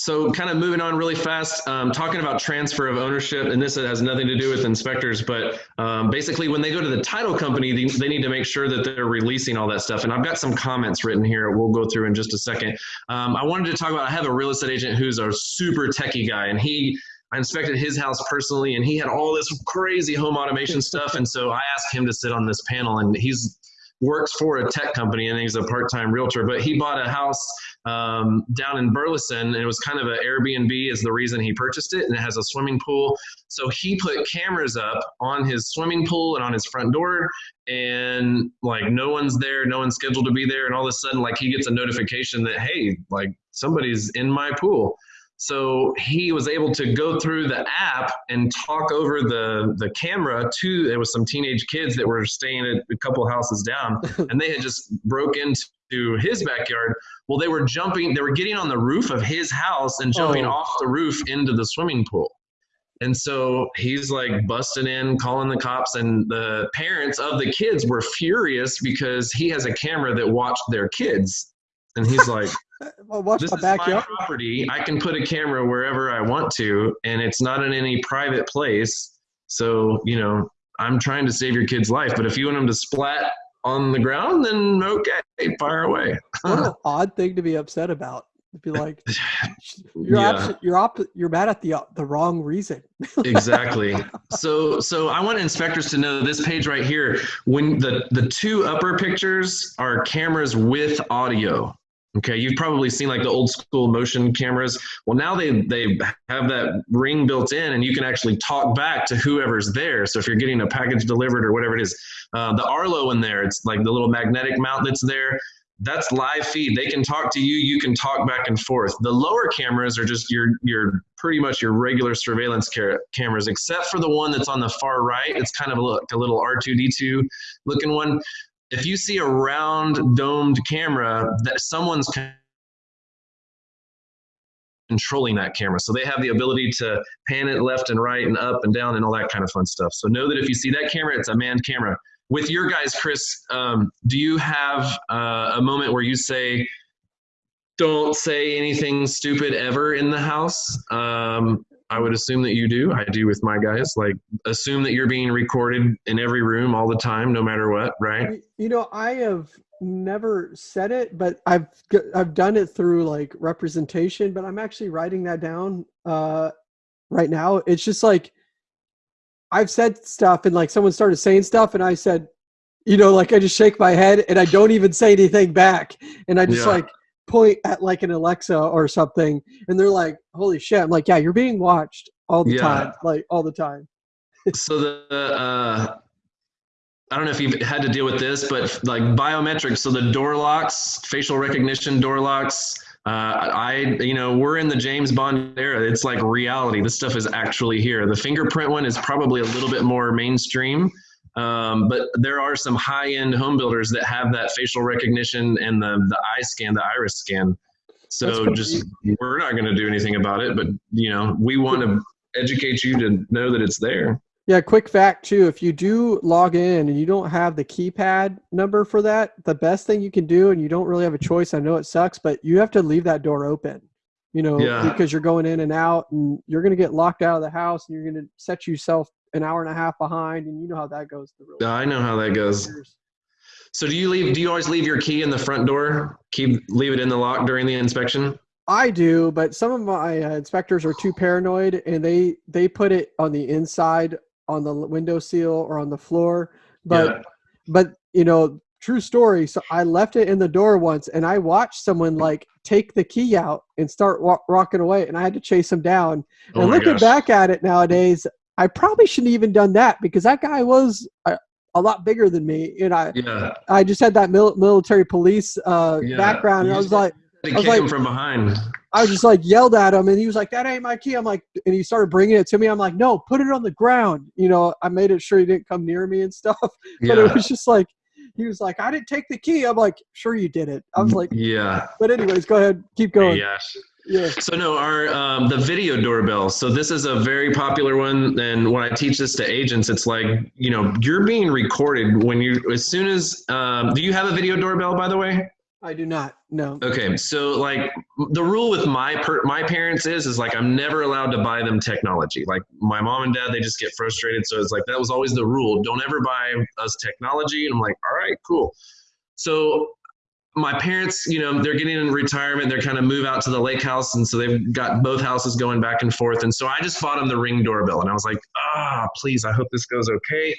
So, kind of moving on really fast, um, talking about transfer of ownership, and this has nothing to do with inspectors, but um, basically, when they go to the title company, they, they need to make sure that they're releasing all that stuff. And I've got some comments written here. We'll go through in just a second. Um, I wanted to talk about. I have a real estate agent who's a super techie guy, and he. I inspected his house personally, and he had all this crazy home automation stuff. And so I asked him to sit on this panel, and he's works for a tech company, and he's a part-time realtor. But he bought a house um, down in Burleson, and it was kind of an Airbnb is the reason he purchased it, and it has a swimming pool. So he put cameras up on his swimming pool and on his front door, and like no one's there, no one's scheduled to be there, and all of a sudden, like he gets a notification that hey, like somebody's in my pool. So he was able to go through the app and talk over the the camera to there was some teenage kids that were staying at a couple houses down, and they had just broke into his backyard. Well, they were jumping, they were getting on the roof of his house and jumping Oh. off the roof into the swimming pool. And so he's like busting in, calling the cops, and the parents of the kids were furious because he has a camera that watched their kids. And he's like, Well, watch this my is my property. I can put a camera wherever I want to, and it's not in any private place. So, you know, I'm trying to save your kid's life. But if you want him to splat on the ground, then okay, fire away. What an odd thing to be upset about. To be like, you're Yeah. you're op- you're mad at the uh, the wrong reason. exactly. So so I want inspectors to know this page right here. When the the two upper pictures are cameras with audio. Okay, you've probably seen like the old school motion cameras. Well, now they they have that ring built in, and you can actually talk back to whoever's there. So if you're getting a package delivered or whatever it is, uh, the Arlo in there, it's like the little magnetic mount that's there. That's live feed. They can talk to you. You can talk back and forth. The lower cameras are just your your pretty much your regular surveillance ca- cameras, except for the one that's on the far right. It's kind of a, a little R2D2 looking one. If you see a round domed camera, that someone's controlling that camera. So they have the ability to pan it left and right and up and down and all that kind of fun stuff. So know that if you see that camera, it's a manned camera. With your guys, Chris, um, do you have uh, a moment where you say, don't say anything stupid ever in the house? Um, I would assume that you do. I do with my guys. Like, assume that you're being recorded in every room all the time, no matter what, right? You know, I have never said it, but I've I've done it through like representation. But I'm actually writing that down uh, right now. It's just like I've said stuff, and like someone started saying stuff, and I said, you know, like I just shake my head, and I don't even say anything back, and I just Yeah. like point at like an Alexa or something, and they're like, "Holy shit!" I'm like, "Yeah, you're being watched all the Yeah. time, like all the time." so the uh, I don't know if you've had to deal with this, but like biometrics, so the door locks, facial recognition door locks. Uh, I, you know, we're in the James Bond era. It's like reality. This stuff is actually here. The fingerprint one is probably a little bit more mainstream, um, but there are some high-end home builders that have that facial recognition and the the eye scan, the iris scan. So just we're not going to do anything about it, but you know, we want to educate you to know that it's there. Yeah, quick fact too. If you do log in and you don't have the keypad number for that, the best thing you can do, and you don't really have a choice. I know it sucks, but you have to leave that door open. You know, Yeah. because you're going in and out, and you're going to get locked out of the house, and you're going to set yourself an hour and a half behind, and you know how that goes. I know how that goes. So do you leave? Do you always leave your key in the front door? Keep leave it in the lock during the inspection. I do, but some of my uh, inspectors are too paranoid, and they they put it on the inside on the window seal or on the floor. But Yeah. but you know, true story. So I left it in the door once, and I watched someone like take the key out and start wa- walking away, and I had to chase him down. Oh and my looking gosh. back at it nowadays, I probably shouldn't have even done that because that guy was a, a lot bigger than me, and I Yeah. I just had that mil- military police uh, Yeah. background, and I was like. I was like- from behind. I was just like yelled at him, and he was like, "That ain't my key." I'm like, and he started bringing it to me. I'm like, "No, put it on the ground." You know, I made it sure he didn't come near me and stuff. But Yeah. it was just like, he was like, "I didn't take the key." I'm like, "Sure you did it." I was like, yeah. "But anyways, go ahead, keep going." Yes. Yeah, So no, our um, the video doorbell. So this is a very popular one, and when I teach this to agents, it's like you know you're being recorded when you as soon as. Um, do you have a video doorbell, by the way? I do not. No. Okay, so like the rule with my per- my parents is is like I'm never allowed to buy them technology. Like my mom and dad, they just get frustrated. So it's like that was always the rule. Don't ever buy us technology. And I'm like, all right, cool. So my parents, you know, they're getting in retirement. They're kind of move out to the lake house, and so they've got both houses going back and forth. And so I just bought them the ring doorbell, and I was like, ah, please, I hope this goes okay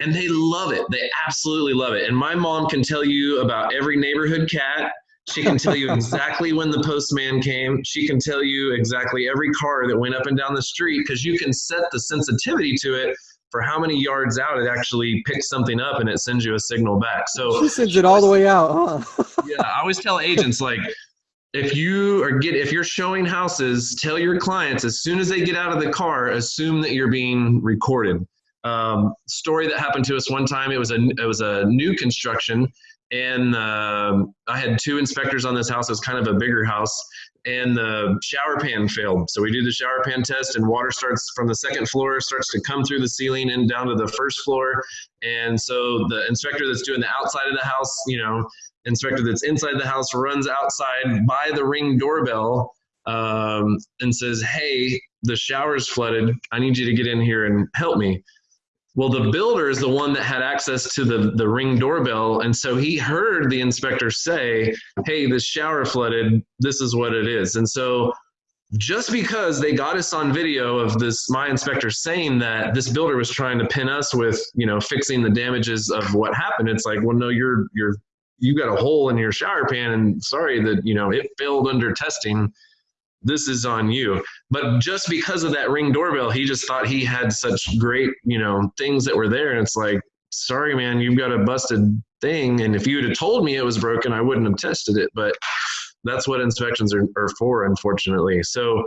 and they love it. They absolutely love it. And my mom can tell you about every neighborhood cat. She can tell you exactly when the postman came. She can tell you exactly every car that went up and down the street because you can set the sensitivity to it for how many yards out it actually picks something up and it sends you a signal back. So She sends it all the way out, huh? yeah, I always tell agents like if you are get if you're showing houses, tell your clients as soon as they get out of the car, assume that you're being recorded. Um, story that happened to us one time. It was a it was a new construction, and um, I had two inspectors on this house. It was kind of a bigger house, and the shower pan failed. So we do the shower pan test, and water starts from the second floor, starts to come through the ceiling and down to the first floor. And so the inspector that's doing the outside of the house, you know, inspector that's inside the house runs outside by the ring doorbell um, and says, "Hey, the shower's flooded. I need you to get in here and help me." Well, the builder is the one that had access to the, the ring doorbell. And so he heard the inspector say, Hey, this shower flooded. This is what it is. And so just because they got us on video of this my inspector saying that this builder was trying to pin us with you know fixing the damages of what happened it's like well no you're you're you got a hole in your shower pan and sorry that you know it failed under testing this is on you. But just because of that ring doorbell, he just thought he had such great, you know, things that were there. And it's like, sorry, man, you've got a busted thing. And if you had told me it was broken, I wouldn't have tested it. But that's what inspections are, are for, unfortunately. So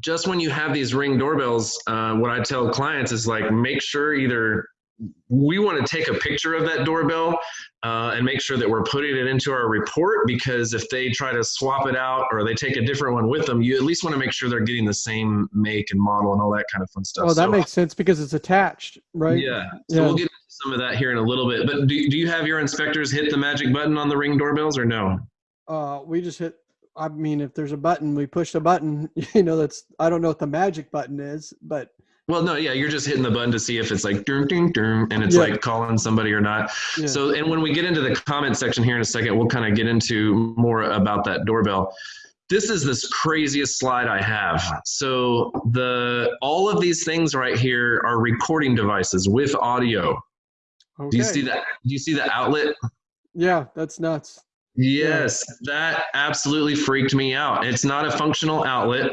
just when you have these ring doorbells, uh, what I tell clients is like, make sure either we want to take a picture of that doorbell uh, and make sure that we're putting it into our report because if they try to swap it out or they take a different one with them, you at least want to make sure they're getting the same make and model and all that kind of fun stuff. Oh, that so, makes sense because it's attached, right? Yeah. So yeah. we'll get into some of that here in a little bit. But do, do you have your inspectors hit the magic button on the ring doorbells or no? Uh, we just hit. I mean, if there's a button, we push the button. You know, that's I don't know what the magic button is, but well, no, yeah, you're just hitting the button to see if it's like ding, ding, ding, and it's yeah. like calling somebody or not. Yeah. So, and when we get into the comment section here in a second, we'll kind of get into more about that doorbell. This is this craziest slide I have. So the all of these things right here are recording devices with audio. Okay. Do you see that? Do you see the outlet? Yeah, that's nuts. Yes, yeah. that absolutely freaked me out. It's not a functional outlet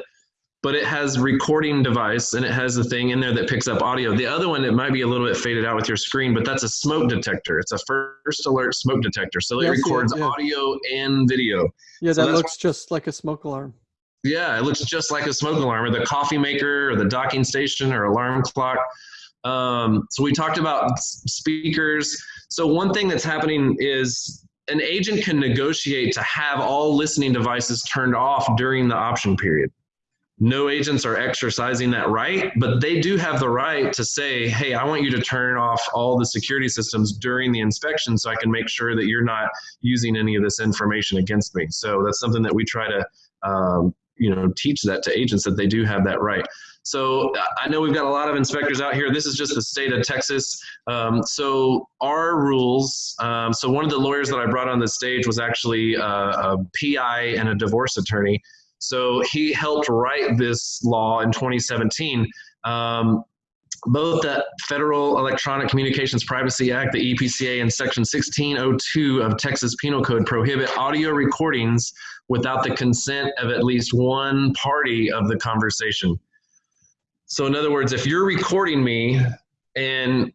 but it has recording device and it has a thing in there that picks up audio. The other one, it might be a little bit faded out with your screen, but that's a smoke detector. It's a first alert smoke detector. So it records yeah. audio and video. Yeah, so that looks just like a smoke alarm. Yeah, it looks just like a smoke alarm or the coffee maker or the docking station or alarm clock. Um, so we talked about speakers. So one thing that's happening is an agent can negotiate to have all listening devices turned off during the option period no agents are exercising that right, but they do have the right to say, hey, I want you to turn off all the security systems during the inspection so I can make sure that you're not using any of this information against me. So that's something that we try to, um, you know, teach that to agents that they do have that right. So I know we've got a lot of inspectors out here. This is just the state of Texas. Um, so our rules. Um, so one of the lawyers that I brought on the stage was actually a, a PI and a divorce attorney. So he helped write this law in 2017. Um, both the Federal Electronic Communications Privacy Act, the EPCA, and Section 1602 of Texas Penal Code prohibit audio recordings without the consent of at least one party of the conversation. So, in other words, if you're recording me and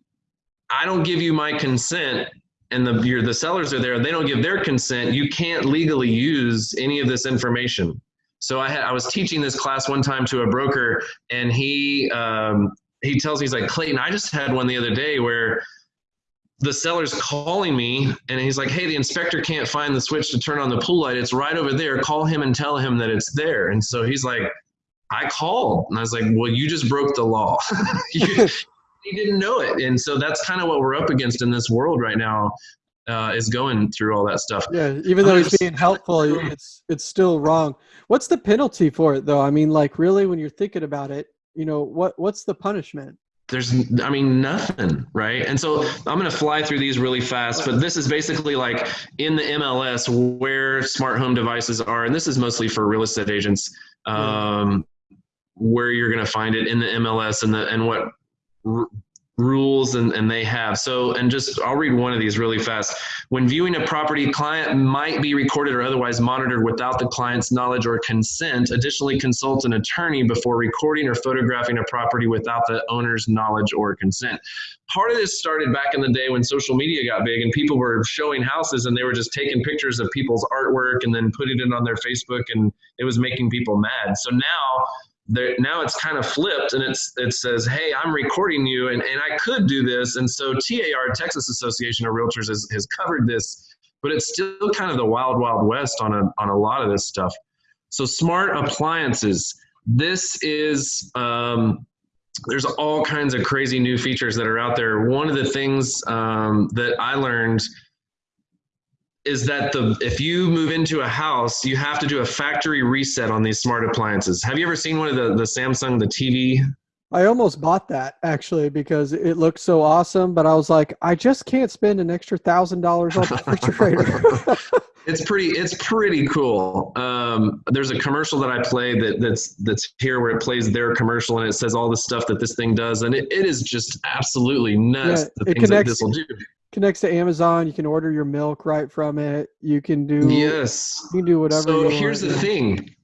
I don't give you my consent, and the the sellers are there, they don't give their consent, you can't legally use any of this information. So I had I was teaching this class one time to a broker, and he um, he tells me he's like Clayton, I just had one the other day where the seller's calling me and he's like, Hey, the inspector can't find the switch to turn on the pool light. It's right over there. Call him and tell him that it's there. And so he's like, I called. And I was like, Well, you just broke the law. he didn't know it. And so that's kind of what we're up against in this world right now uh, is going through all that stuff. Yeah, even though he's being helpful, it's it's still wrong. What's the penalty for it, though? I mean, like really, when you're thinking about it, you know, what what's the punishment? There's, I mean, nothing, right? And so I'm going to fly through these really fast, but this is basically like in the MLS where smart home devices are, and this is mostly for real estate agents, um, where you're going to find it in the MLS and the and what rules and, and they have. So, and just I'll read one of these really fast. When viewing a property, client might be recorded or otherwise monitored without the client's knowledge or consent. Additionally, consult an attorney before recording or photographing a property without the owner's knowledge or consent. Part of this started back in the day when social media got big and people were showing houses and they were just taking pictures of people's artwork and then putting it on their Facebook and it was making people mad. So now there now it's kind of flipped and it's it says hey i'm recording you and, and i could do this. And so tar texas association of realtors has, has covered this but it's still kind of the wild wild west on a, on a lot of this stuff. So smart appliances. This is um, there's all kinds of crazy new features that are out there. One of the things um, that i learned is that the if you move into a house, you have to do a factory reset on these smart appliances. Have you ever seen one of the the Samsung the TV? I almost bought that actually because it looked so awesome, but I was like, I just can't spend an extra thousand dollars on the refrigerator. it's pretty it's pretty cool. Um, there's a commercial that I play that that's that's here where it plays their commercial and it says all the stuff that this thing does, and it, it is just absolutely nuts yeah, the things connects, that this will do connects to Amazon. You can order your milk right from it. You can do yes. You can do whatever. So here's the thing.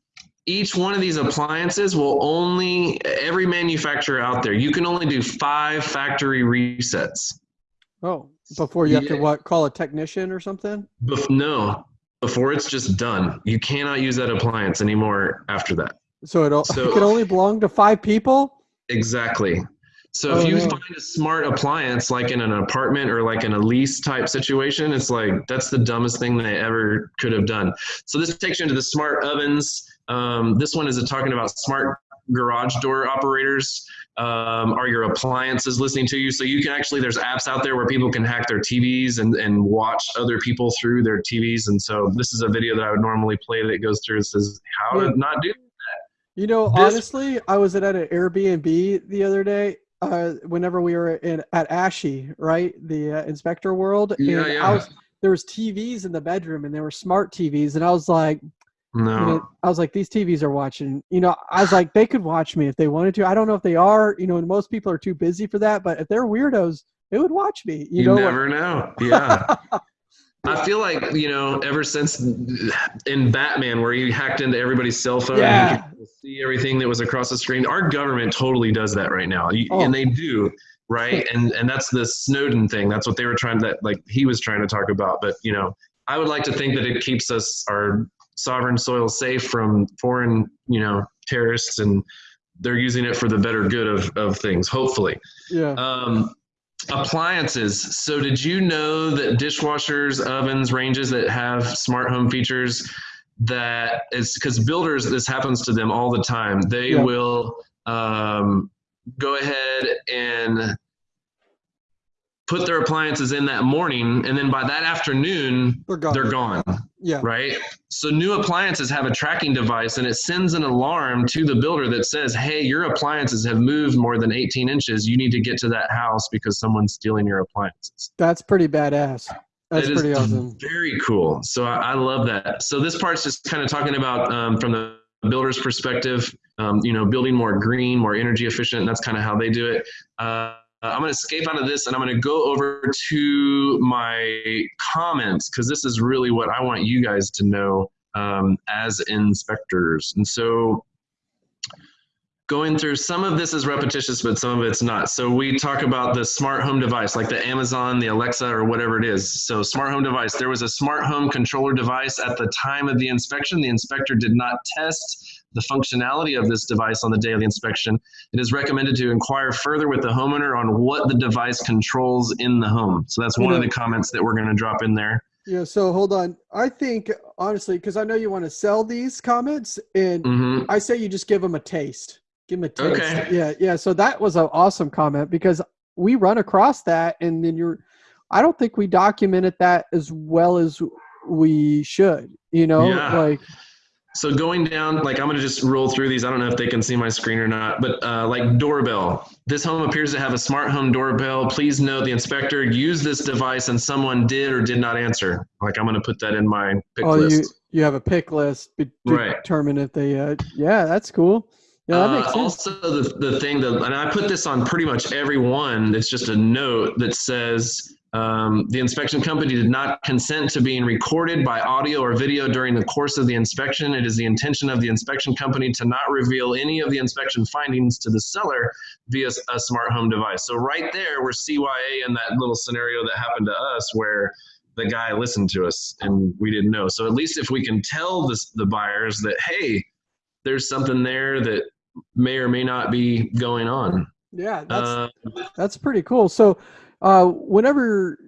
Each one of these appliances will only every manufacturer out there. You can only do five factory resets. Oh, before you have yeah. to what? Call a technician or something? No, before it's just done. You cannot use that appliance anymore after that. So it, so, it can only belong to five people. Exactly. So if oh, you no. find a smart appliance like in an apartment or like in a lease type situation, it's like that's the dumbest thing they ever could have done. So this takes you into the smart ovens. Um, this one is talking about smart garage door operators. Um, are your appliances listening to you? So you can actually there's apps out there where people can hack their TVs and, and watch other people through their TVs. And so this is a video that I would normally play that goes through and says how to not do that. You know, this, honestly, I was at an Airbnb the other day uh, whenever we were in at ASHI, right, the uh, inspector world, yeah, yeah. I was there was TVs in the bedroom, and they were smart TVs, and I was like, no, you know, I was like, these TVs are watching. You know, I was like, they could watch me if they wanted to. I don't know if they are. You know, and most people are too busy for that. But if they're weirdos, they would watch me. You, you know, never know. Yeah. I feel like you know, ever since in Batman, where you hacked into everybody's cell phone yeah. and you see everything that was across the screen, our government totally does that right now, oh. and they do right, and and that's the Snowden thing. That's what they were trying to like he was trying to talk about. But you know, I would like to think that it keeps us our sovereign soil safe from foreign you know terrorists, and they're using it for the better good of of things. Hopefully, yeah. Um, appliances. So, did you know that dishwashers, ovens, ranges that have smart home features that is because builders, this happens to them all the time. They yeah. will um, go ahead and put their appliances in that morning, and then by that afternoon, they're gone. They're gone. Yeah. Right. So new appliances have a tracking device and it sends an alarm to the builder that says, hey, your appliances have moved more than 18 inches. You need to get to that house because someone's stealing your appliances. That's pretty badass. That's it pretty awesome. Very cool. So I, I, love that. So this part's just kind of talking about um, from the builder's perspective, um, you know, building more green, more energy efficient. that's kind of how they do it. Uh, uh, I'm going to escape out of this and I'm going to go over to my comments because this is really what I want you guys to know um, as inspectors. And so going through some of this is repetitious, but some of it's not. So we talk about the smart home device, like the Amazon, the Alexa, or whatever it is. So smart home device, there was a smart home controller device at the time of the inspection. The inspector did not test the functionality of this device on the day of the inspection, it is recommended to inquire further with the homeowner on what the device controls in the home. So that's one of the comments that we're going to drop in there. Yeah, so hold on. I think honestly, because I know you want to sell these comments, and mm-hmm. I say you just give them a taste. Give them a taste. Okay. Yeah, yeah. So that was an awesome comment because we run across that, and then you're. I don't think we documented that as well as we should. You know, yeah. like so going down, like I'm gonna just roll through these. I don't know if they can see my screen or not, but uh, like doorbell. This home appears to have a smart home doorbell. Please note the inspector used this device and someone did or did not answer. Like I'm gonna put that in my pick oh, list. you you have a pick list to right. determine if they. Uh, yeah, that's cool. Yeah, that makes uh, sense. Also, the the thing that, and I put this on pretty much every one. It's just a note that says um, the inspection company did not consent to being recorded by audio or video during the course of the inspection. It is the intention of the inspection company to not reveal any of the inspection findings to the seller via a smart home device. So right there, we're CYA in that little scenario that happened to us where the guy listened to us and we didn't know. So at least if we can tell this, the buyers that, hey, there's something there that may or may not be going on. Yeah, that's uh, that's pretty cool. So, uh, whenever,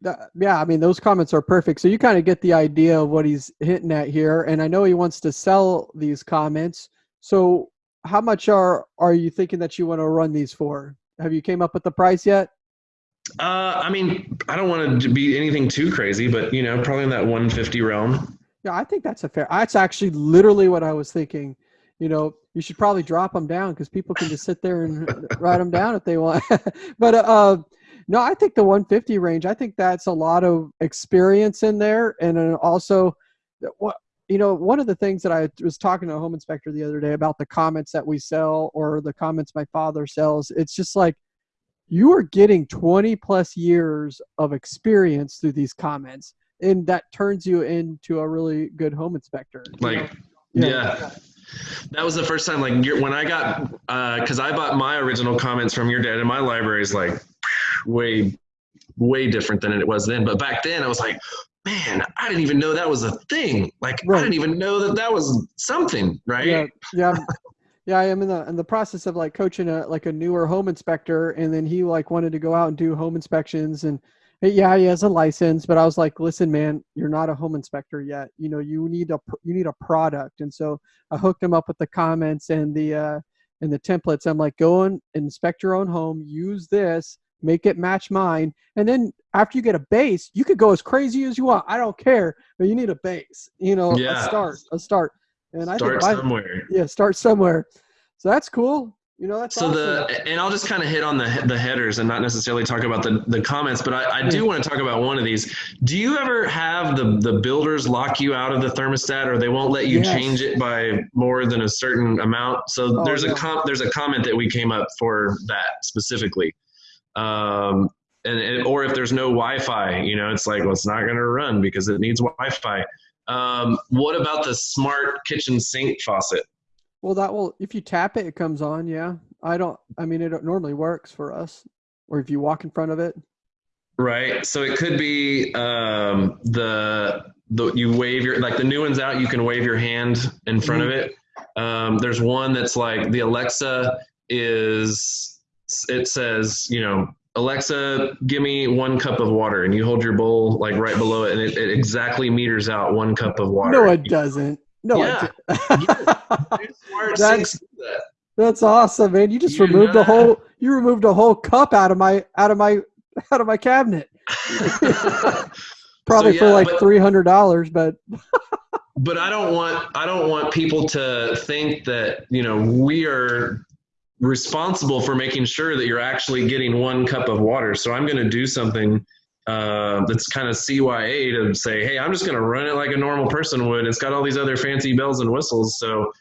that, yeah, I mean those comments are perfect. So you kind of get the idea of what he's hitting at here, and I know he wants to sell these comments. So, how much are are you thinking that you want to run these for? Have you came up with the price yet? Uh, I mean, I don't want to be anything too crazy, but you know, probably in that 150 realm. Yeah, I think that's a fair. That's actually literally what I was thinking. You know, you should probably drop them down because people can just sit there and write them down if they want. but uh, no, I think the 150 range. I think that's a lot of experience in there, and also, what you know, one of the things that I was talking to a home inspector the other day about the comments that we sell or the comments my father sells. It's just like you are getting 20 plus years of experience through these comments and that turns you into a really good home inspector like yeah. yeah. that was the first time like when i got because uh, i bought my original comments from your dad and my library is like way way different than it was then but back then i was like man i didn't even know that was a thing like right. i didn't even know that that was something right yeah yeah yeah, I am in the in the process of like coaching a like a newer home inspector, and then he like wanted to go out and do home inspections, and yeah, he has a license, but I was like, listen, man, you're not a home inspector yet. You know, you need a you need a product, and so I hooked him up with the comments and the uh, and the templates. I'm like, go and inspect your own home, use this, make it match mine, and then after you get a base, you could go as crazy as you want. I don't care, but you need a base. You know, yeah. a start, a start. And I start somewhere. yeah, start somewhere. So that's cool. You know, that's so awesome. the and I'll just kind of hit on the the headers and not necessarily talk about the the comments, but I, I do want to talk about one of these. Do you ever have the the builders lock you out of the thermostat, or they won't let you yes. change it by more than a certain amount? So oh, there's yeah. a com- there's a comment that we came up for that specifically. Um, and, and, or if there's no Wi-Fi, you know, it's like well, it's not going to run because it needs Wi-Fi. Um, what about the smart kitchen sink faucet? Well, that will if you tap it, it comes on. Yeah, I don't. I mean, it normally works for us, or if you walk in front of it. Right. So it could be um, the the you wave your like the new one's out. You can wave your hand in front mm-hmm. of it. Um, there's one that's like the Alexa is. It says you know Alexa, give me one cup of water, and you hold your bowl like right below it, and it, it exactly meters out one cup of water. No, it doesn't. No, it doesn't. yeah. that's, that's awesome, man. You just you removed the whole you removed a whole cup out of my out of my out of my cabinet. Probably so, yeah, for like three hundred dollars, but but I don't want I don't want people to think that you know we are responsible for making sure that you're actually getting one cup of water. So I'm going to do something uh, that's kind of CYA to say, hey, I'm just going to run it like a normal person would. It's got all these other fancy bells and whistles. So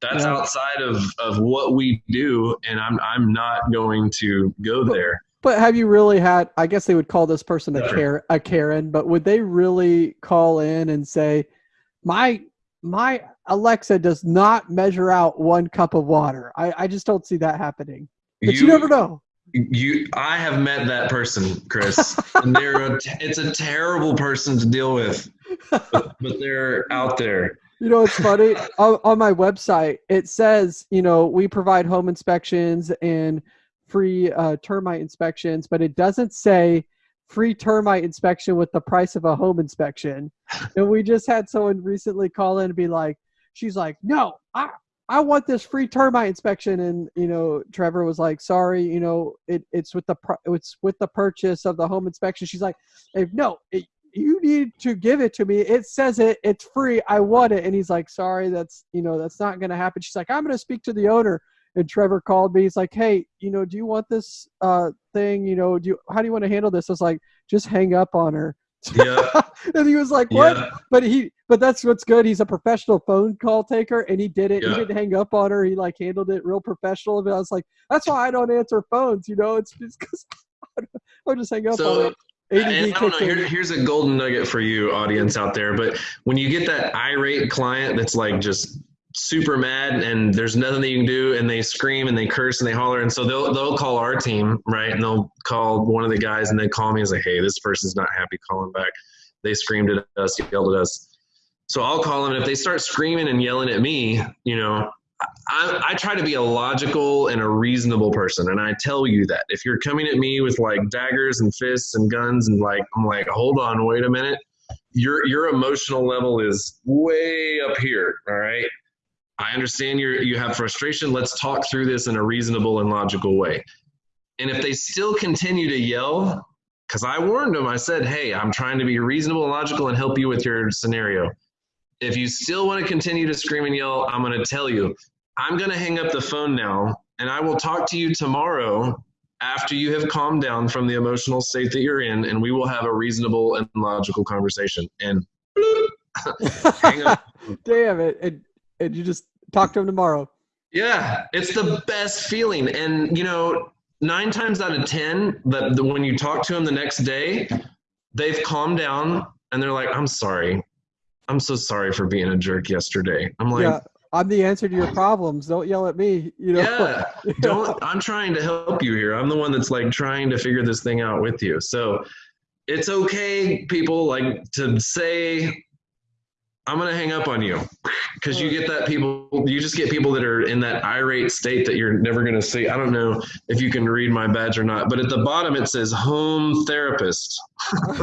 that's yeah. outside of, of what we do. And I'm, I'm not going to go there. But have you really had, I guess they would call this person a Karen, a Karen, but would they really call in and say, my, my Alexa does not measure out one cup of water. I, I just don't see that happening. But you, you never know. you i have met that person chris. And they're a, it's a terrible person to deal with but, but they're out there. You know it's funny? On, on, my website it says you know we provide home inspections and free uh, termite inspections but it doesn't say free termite inspection with the price of a home inspection. And we just had someone recently call in and be like she's like no i I want this free termite inspection. And, you know, Trevor was like, sorry, you know, it, it's with the, it's with the purchase of the home inspection. She's like, no, it, you need to give it to me. It says it, it's free. I want it. And he's like, sorry, that's, you know, that's not going to happen. She's like, I'm going to speak to the owner. And Trevor called me. He's like, hey, you know, do you want this uh, thing? You know, do you, how do you want to handle this? I was like, just hang up on her. Yeah. and he was like, "What?" Yeah. But he, but that's what's good. He's a professional phone call taker, and he did it. Yeah. He didn't hang up on her. He like handled it real professional. And I was like, "That's why I don't answer phones." You know, it's just because I'll just hang up so, on it. I don't know. Here, here's a golden nugget for you, audience out there. But when you get that irate client that's like just super mad and there's nothing that you can do and they scream and they curse and they holler. And so they'll they'll call our team right? And they'll call one of the guys and they call me and say hey this person's not happy calling back. They screamed at us yelled at us. So i'll call them and if they start screaming and yelling at me you know I, I try to be a logical and a reasonable person, and I tell you that. If you're coming at me with like daggers and fists and guns and like I'm like, hold on, wait a minute, your your emotional level is way up here. All right, I understand you you have frustration. Let's talk through this in a reasonable and logical way. And if they still continue to yell, because I warned them, I said, hey, I'm trying to be reasonable and logical and help you with your scenario if you still want to continue to scream and yell, I'm going to tell you, I'm going to hang up the phone now and I will talk to you tomorrow after you have calmed down from the emotional state that you're in and we will have a reasonable and logical conversation. And. Damn it. And, and you just talk to him tomorrow. Yeah, it's the best feeling. And, you know, nine times out of 10, that when you talk to them the next day, they've calmed down and they're like, I'm sorry. I'm so sorry for being a jerk yesterday. I'm like, yeah, I'm the answer to your problems. Don't yell at me. You know. Yeah. Don't. I'm trying to help you here. I'm the one that's like trying to figure this thing out with you. So it's okay, people, like to say I'm gonna hang up on you because you get that people you just get people that are in that irate state that you're never gonna see. I don't know if you can read my badge or not, but at the bottom it says home therapist.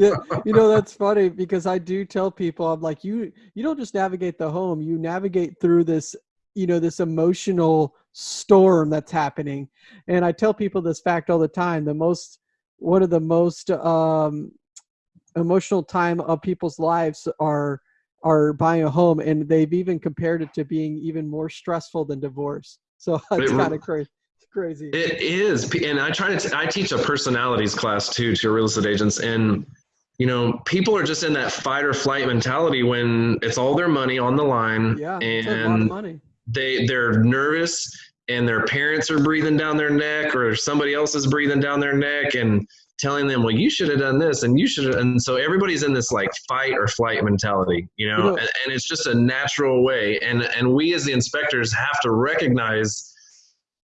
yeah, you know that's funny because I do tell people I'm like you you don't just navigate the home, you navigate through this you know this emotional storm that's happening, and I tell people this fact all the time. The most one of the most um, emotional time of people's lives are are buying a home and they've even compared it to being even more stressful than divorce so it's kind of crazy crazy it is and i try to t- I teach a personalities class too to real estate agents and you know people are just in that fight or flight mentality when it's all their money on the line yeah and money. they they're nervous and their parents are breathing down their neck or somebody else is breathing down their neck and telling them, well, you should have done this and you should have. And so everybody's in this like fight or flight mentality, you know, and, and it's just a natural way. And, and we as the inspectors have to recognize,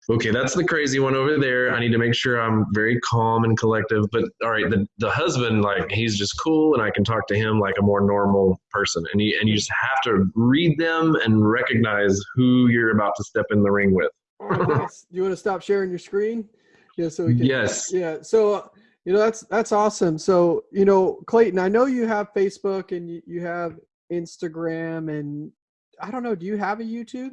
okay, that's the crazy one over there. I need to make sure I'm very calm and collective. But all right, the, the husband, like he's just cool and I can talk to him like a more normal person. And you, and you just have to read them and recognize who you're about to step in the ring with. you want to stop sharing your screen? Yeah, so we can, yes. Yeah. So you know, that's that's awesome. So, you know, Clayton, I know you have Facebook and you, you have Instagram and I don't know, do you have a YouTube?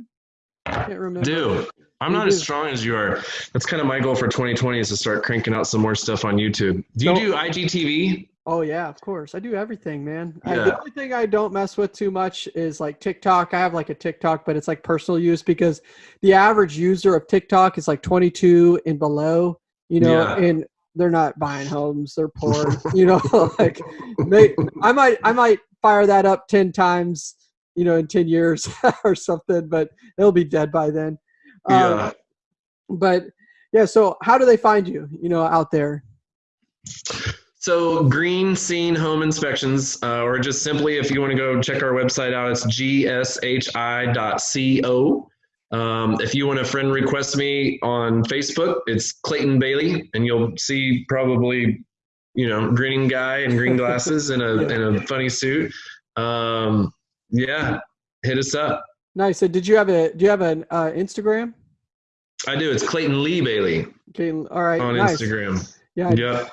I can't remember. Do. I'm you not do. as strong as you are. That's kind of my goal for 2020 is to start cranking out some more stuff on YouTube. Do you do IGTV? Oh yeah, of course. I do everything, man. Yeah. I, the only thing I don't mess with too much is like TikTok. I have like a TikTok, but it's like personal use because the average user of TikTok is like 22 and below. You know, yeah. and they're not buying homes they're poor you know like they i might i might fire that up 10 times you know in 10 years or something but they'll be dead by then. Yeah. um, but yeah so how do they find you you know out there? So green scene home inspections uh, or just simply if you want to go check our website out it's gshi.co um, if you want to friend request me on Facebook, it's Clayton Bailey, and you'll see probably, you know, grinning guy in green glasses and a in a funny suit. Um, yeah, hit us up. Nice. So, did you have a do you have an uh, Instagram? I do. It's Clayton Lee Bailey. Clayton. All right. On nice. Instagram. Yeah. Yeah.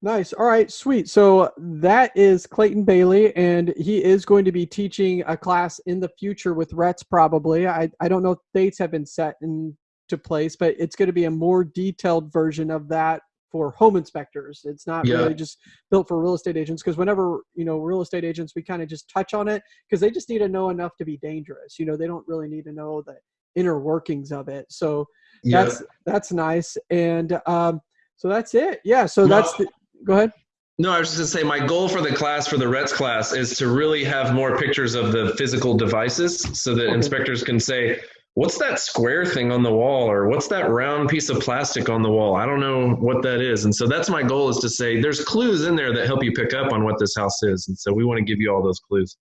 Nice. All right, sweet. So that is Clayton Bailey, and he is going to be teaching a class in the future with RETS probably. I, I don't know if dates have been set into place, but it's going to be a more detailed version of that for home inspectors. It's not yeah. really just built for real estate agents because whenever, you know, real estate agents, we kind of just touch on it because they just need to know enough to be dangerous. You know, they don't really need to know the inner workings of it. So yeah. that's that's nice. And um so that's it. Yeah. So that's the, go ahead. No, I was just going to say my goal for the class, for the RETS class, is to really have more pictures of the physical devices so that okay. inspectors can say, what's that square thing on the wall or what's that round piece of plastic on the wall? I don't know what that is. And so that's my goal is to say there's clues in there that help you pick up on what this house is. And so we want to give you all those clues.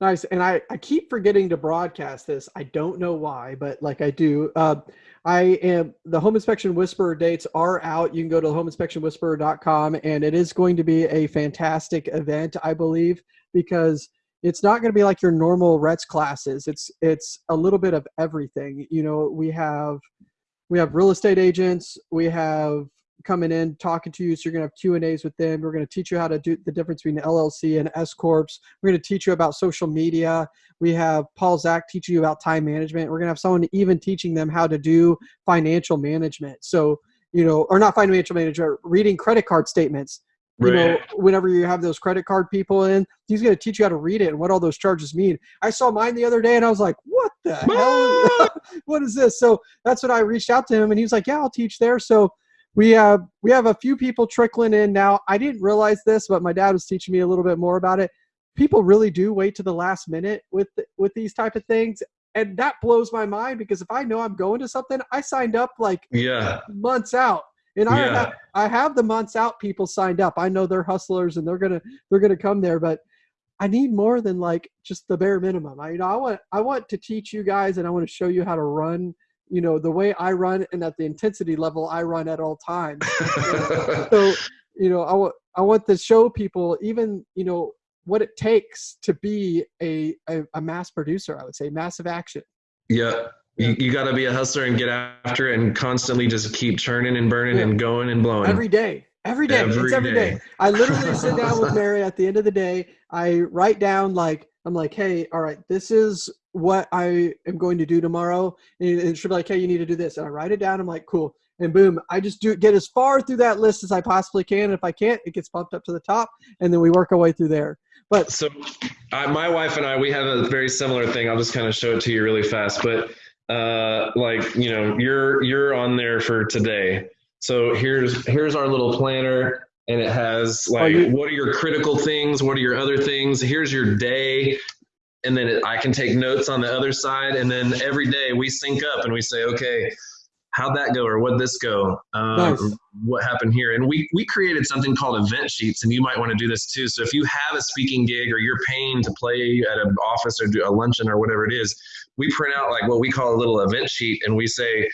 Nice. And I, I keep forgetting to broadcast this. I don't know why, but like I do. Uh, I am the home inspection whisperer dates are out. You can go to homeinspectionwhisperer.com and it is going to be a fantastic event, I believe, because it's not going to be like your normal Rets classes. It's it's a little bit of everything. You know, we have we have real estate agents. We have coming in talking to you. So you're going to have Q and A's with them. We're going to teach you how to do the difference between LLC and S corps. We're going to teach you about social media. We have Paul Zach teaching you about time management. We're going to have someone even teaching them how to do financial management. So you know, or not financial management, reading credit card statements you know, whenever you have those credit card people in, he's going to teach you how to read it and what all those charges mean. I saw mine the other day and I was like, what the hell? Ah! what is this? So that's what I reached out to him and he was like, yeah, I'll teach there. So we have, we have a few people trickling in now. I didn't realize this, but my dad was teaching me a little bit more about it. People really do wait to the last minute with, with these type of things. And that blows my mind because if I know I'm going to something, I signed up like yeah months out and I Yeah. have, I have the months out people signed up. I know they're hustlers and they're gonna they're gonna come there, but I need more than like just the bare minimum. I you know I want I want to teach you guys and I want to show you how to run. You know the way I run and at the intensity level I run at all times. so you know I want I want to show people even you know what it takes to be a, a, a mass producer. I would say massive action. yeah you, you got to be a hustler and get after it and constantly just keep churning and burning Yeah. and going and blowing Every day. Every day. it's Every every day. day. I literally sit down with Mary at the end of the day. I write down like I'm like, hey, all right, this is what I am going to do tomorrow. And, and she'll be like, hey, you need to do this. And I write it down. I'm like, cool. And boom, I just do get as far through that list as I possibly can. And if I can't, it gets bumped up to the top, and then we work our way through there. But So, I, my wife and I, we have a very similar thing. I'll just kind of show it to you really fast. But uh, like you know, you're you're on there for today. So here's here's our little planner, and it has like what are your critical things, what are your other things. Here's your day, and then it, I can take notes on the other side, and then every day we sync up and we say, okay. How'd that go, or what'd this go? Um, Nice. What happened here? And we we created something called event sheets, and you might want to do this too. So if you have a speaking gig, or you're paying to play at an office or do a luncheon or whatever it is, we print out like what we call a little event sheet, and we say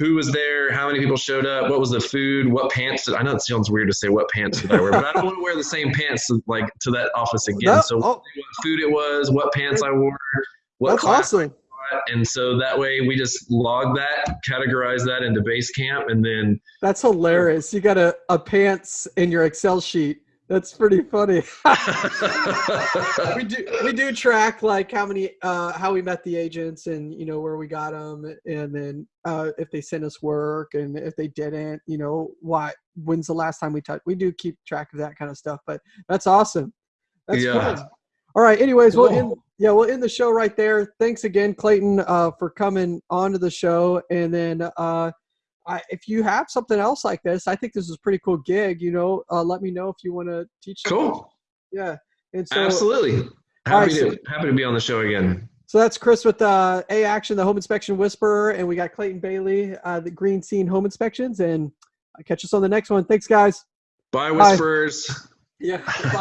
who was there, how many people showed up, what was the food, what pants did I know it sounds weird to say what pants did I wear, but I don't want to wear the same pants like to that office again. So oh. what food it was, what pants I wore, what that's class awesome. and so that way we just log that, categorize that into Basecamp and then That's hilarious. You got a, a pants in your Excel sheet. That's pretty funny. we do we do track like how many uh how we met the agents and you know where we got them and then uh if they sent us work and if they didn't you know why when's the last time we touched we do keep track of that kind of stuff but that's awesome that's Yeah. good all right anyways we'll end yeah we'll end the show right there thanks again clayton uh for coming onto the show and then uh I, if you have something else like this, I think this is a pretty cool gig. You know, uh, let me know if you want to teach. something. cool, Yeah. And so, absolutely happy so- to happy to be on the show again. so that's Chris with uh, A Action, the Home Inspection Whisperer, and we got Clayton Bailey, uh, the Green Scene Home Inspections. And uh, catch us on the next one. Thanks, guys. Bye, Bye. whisperers. Yeah.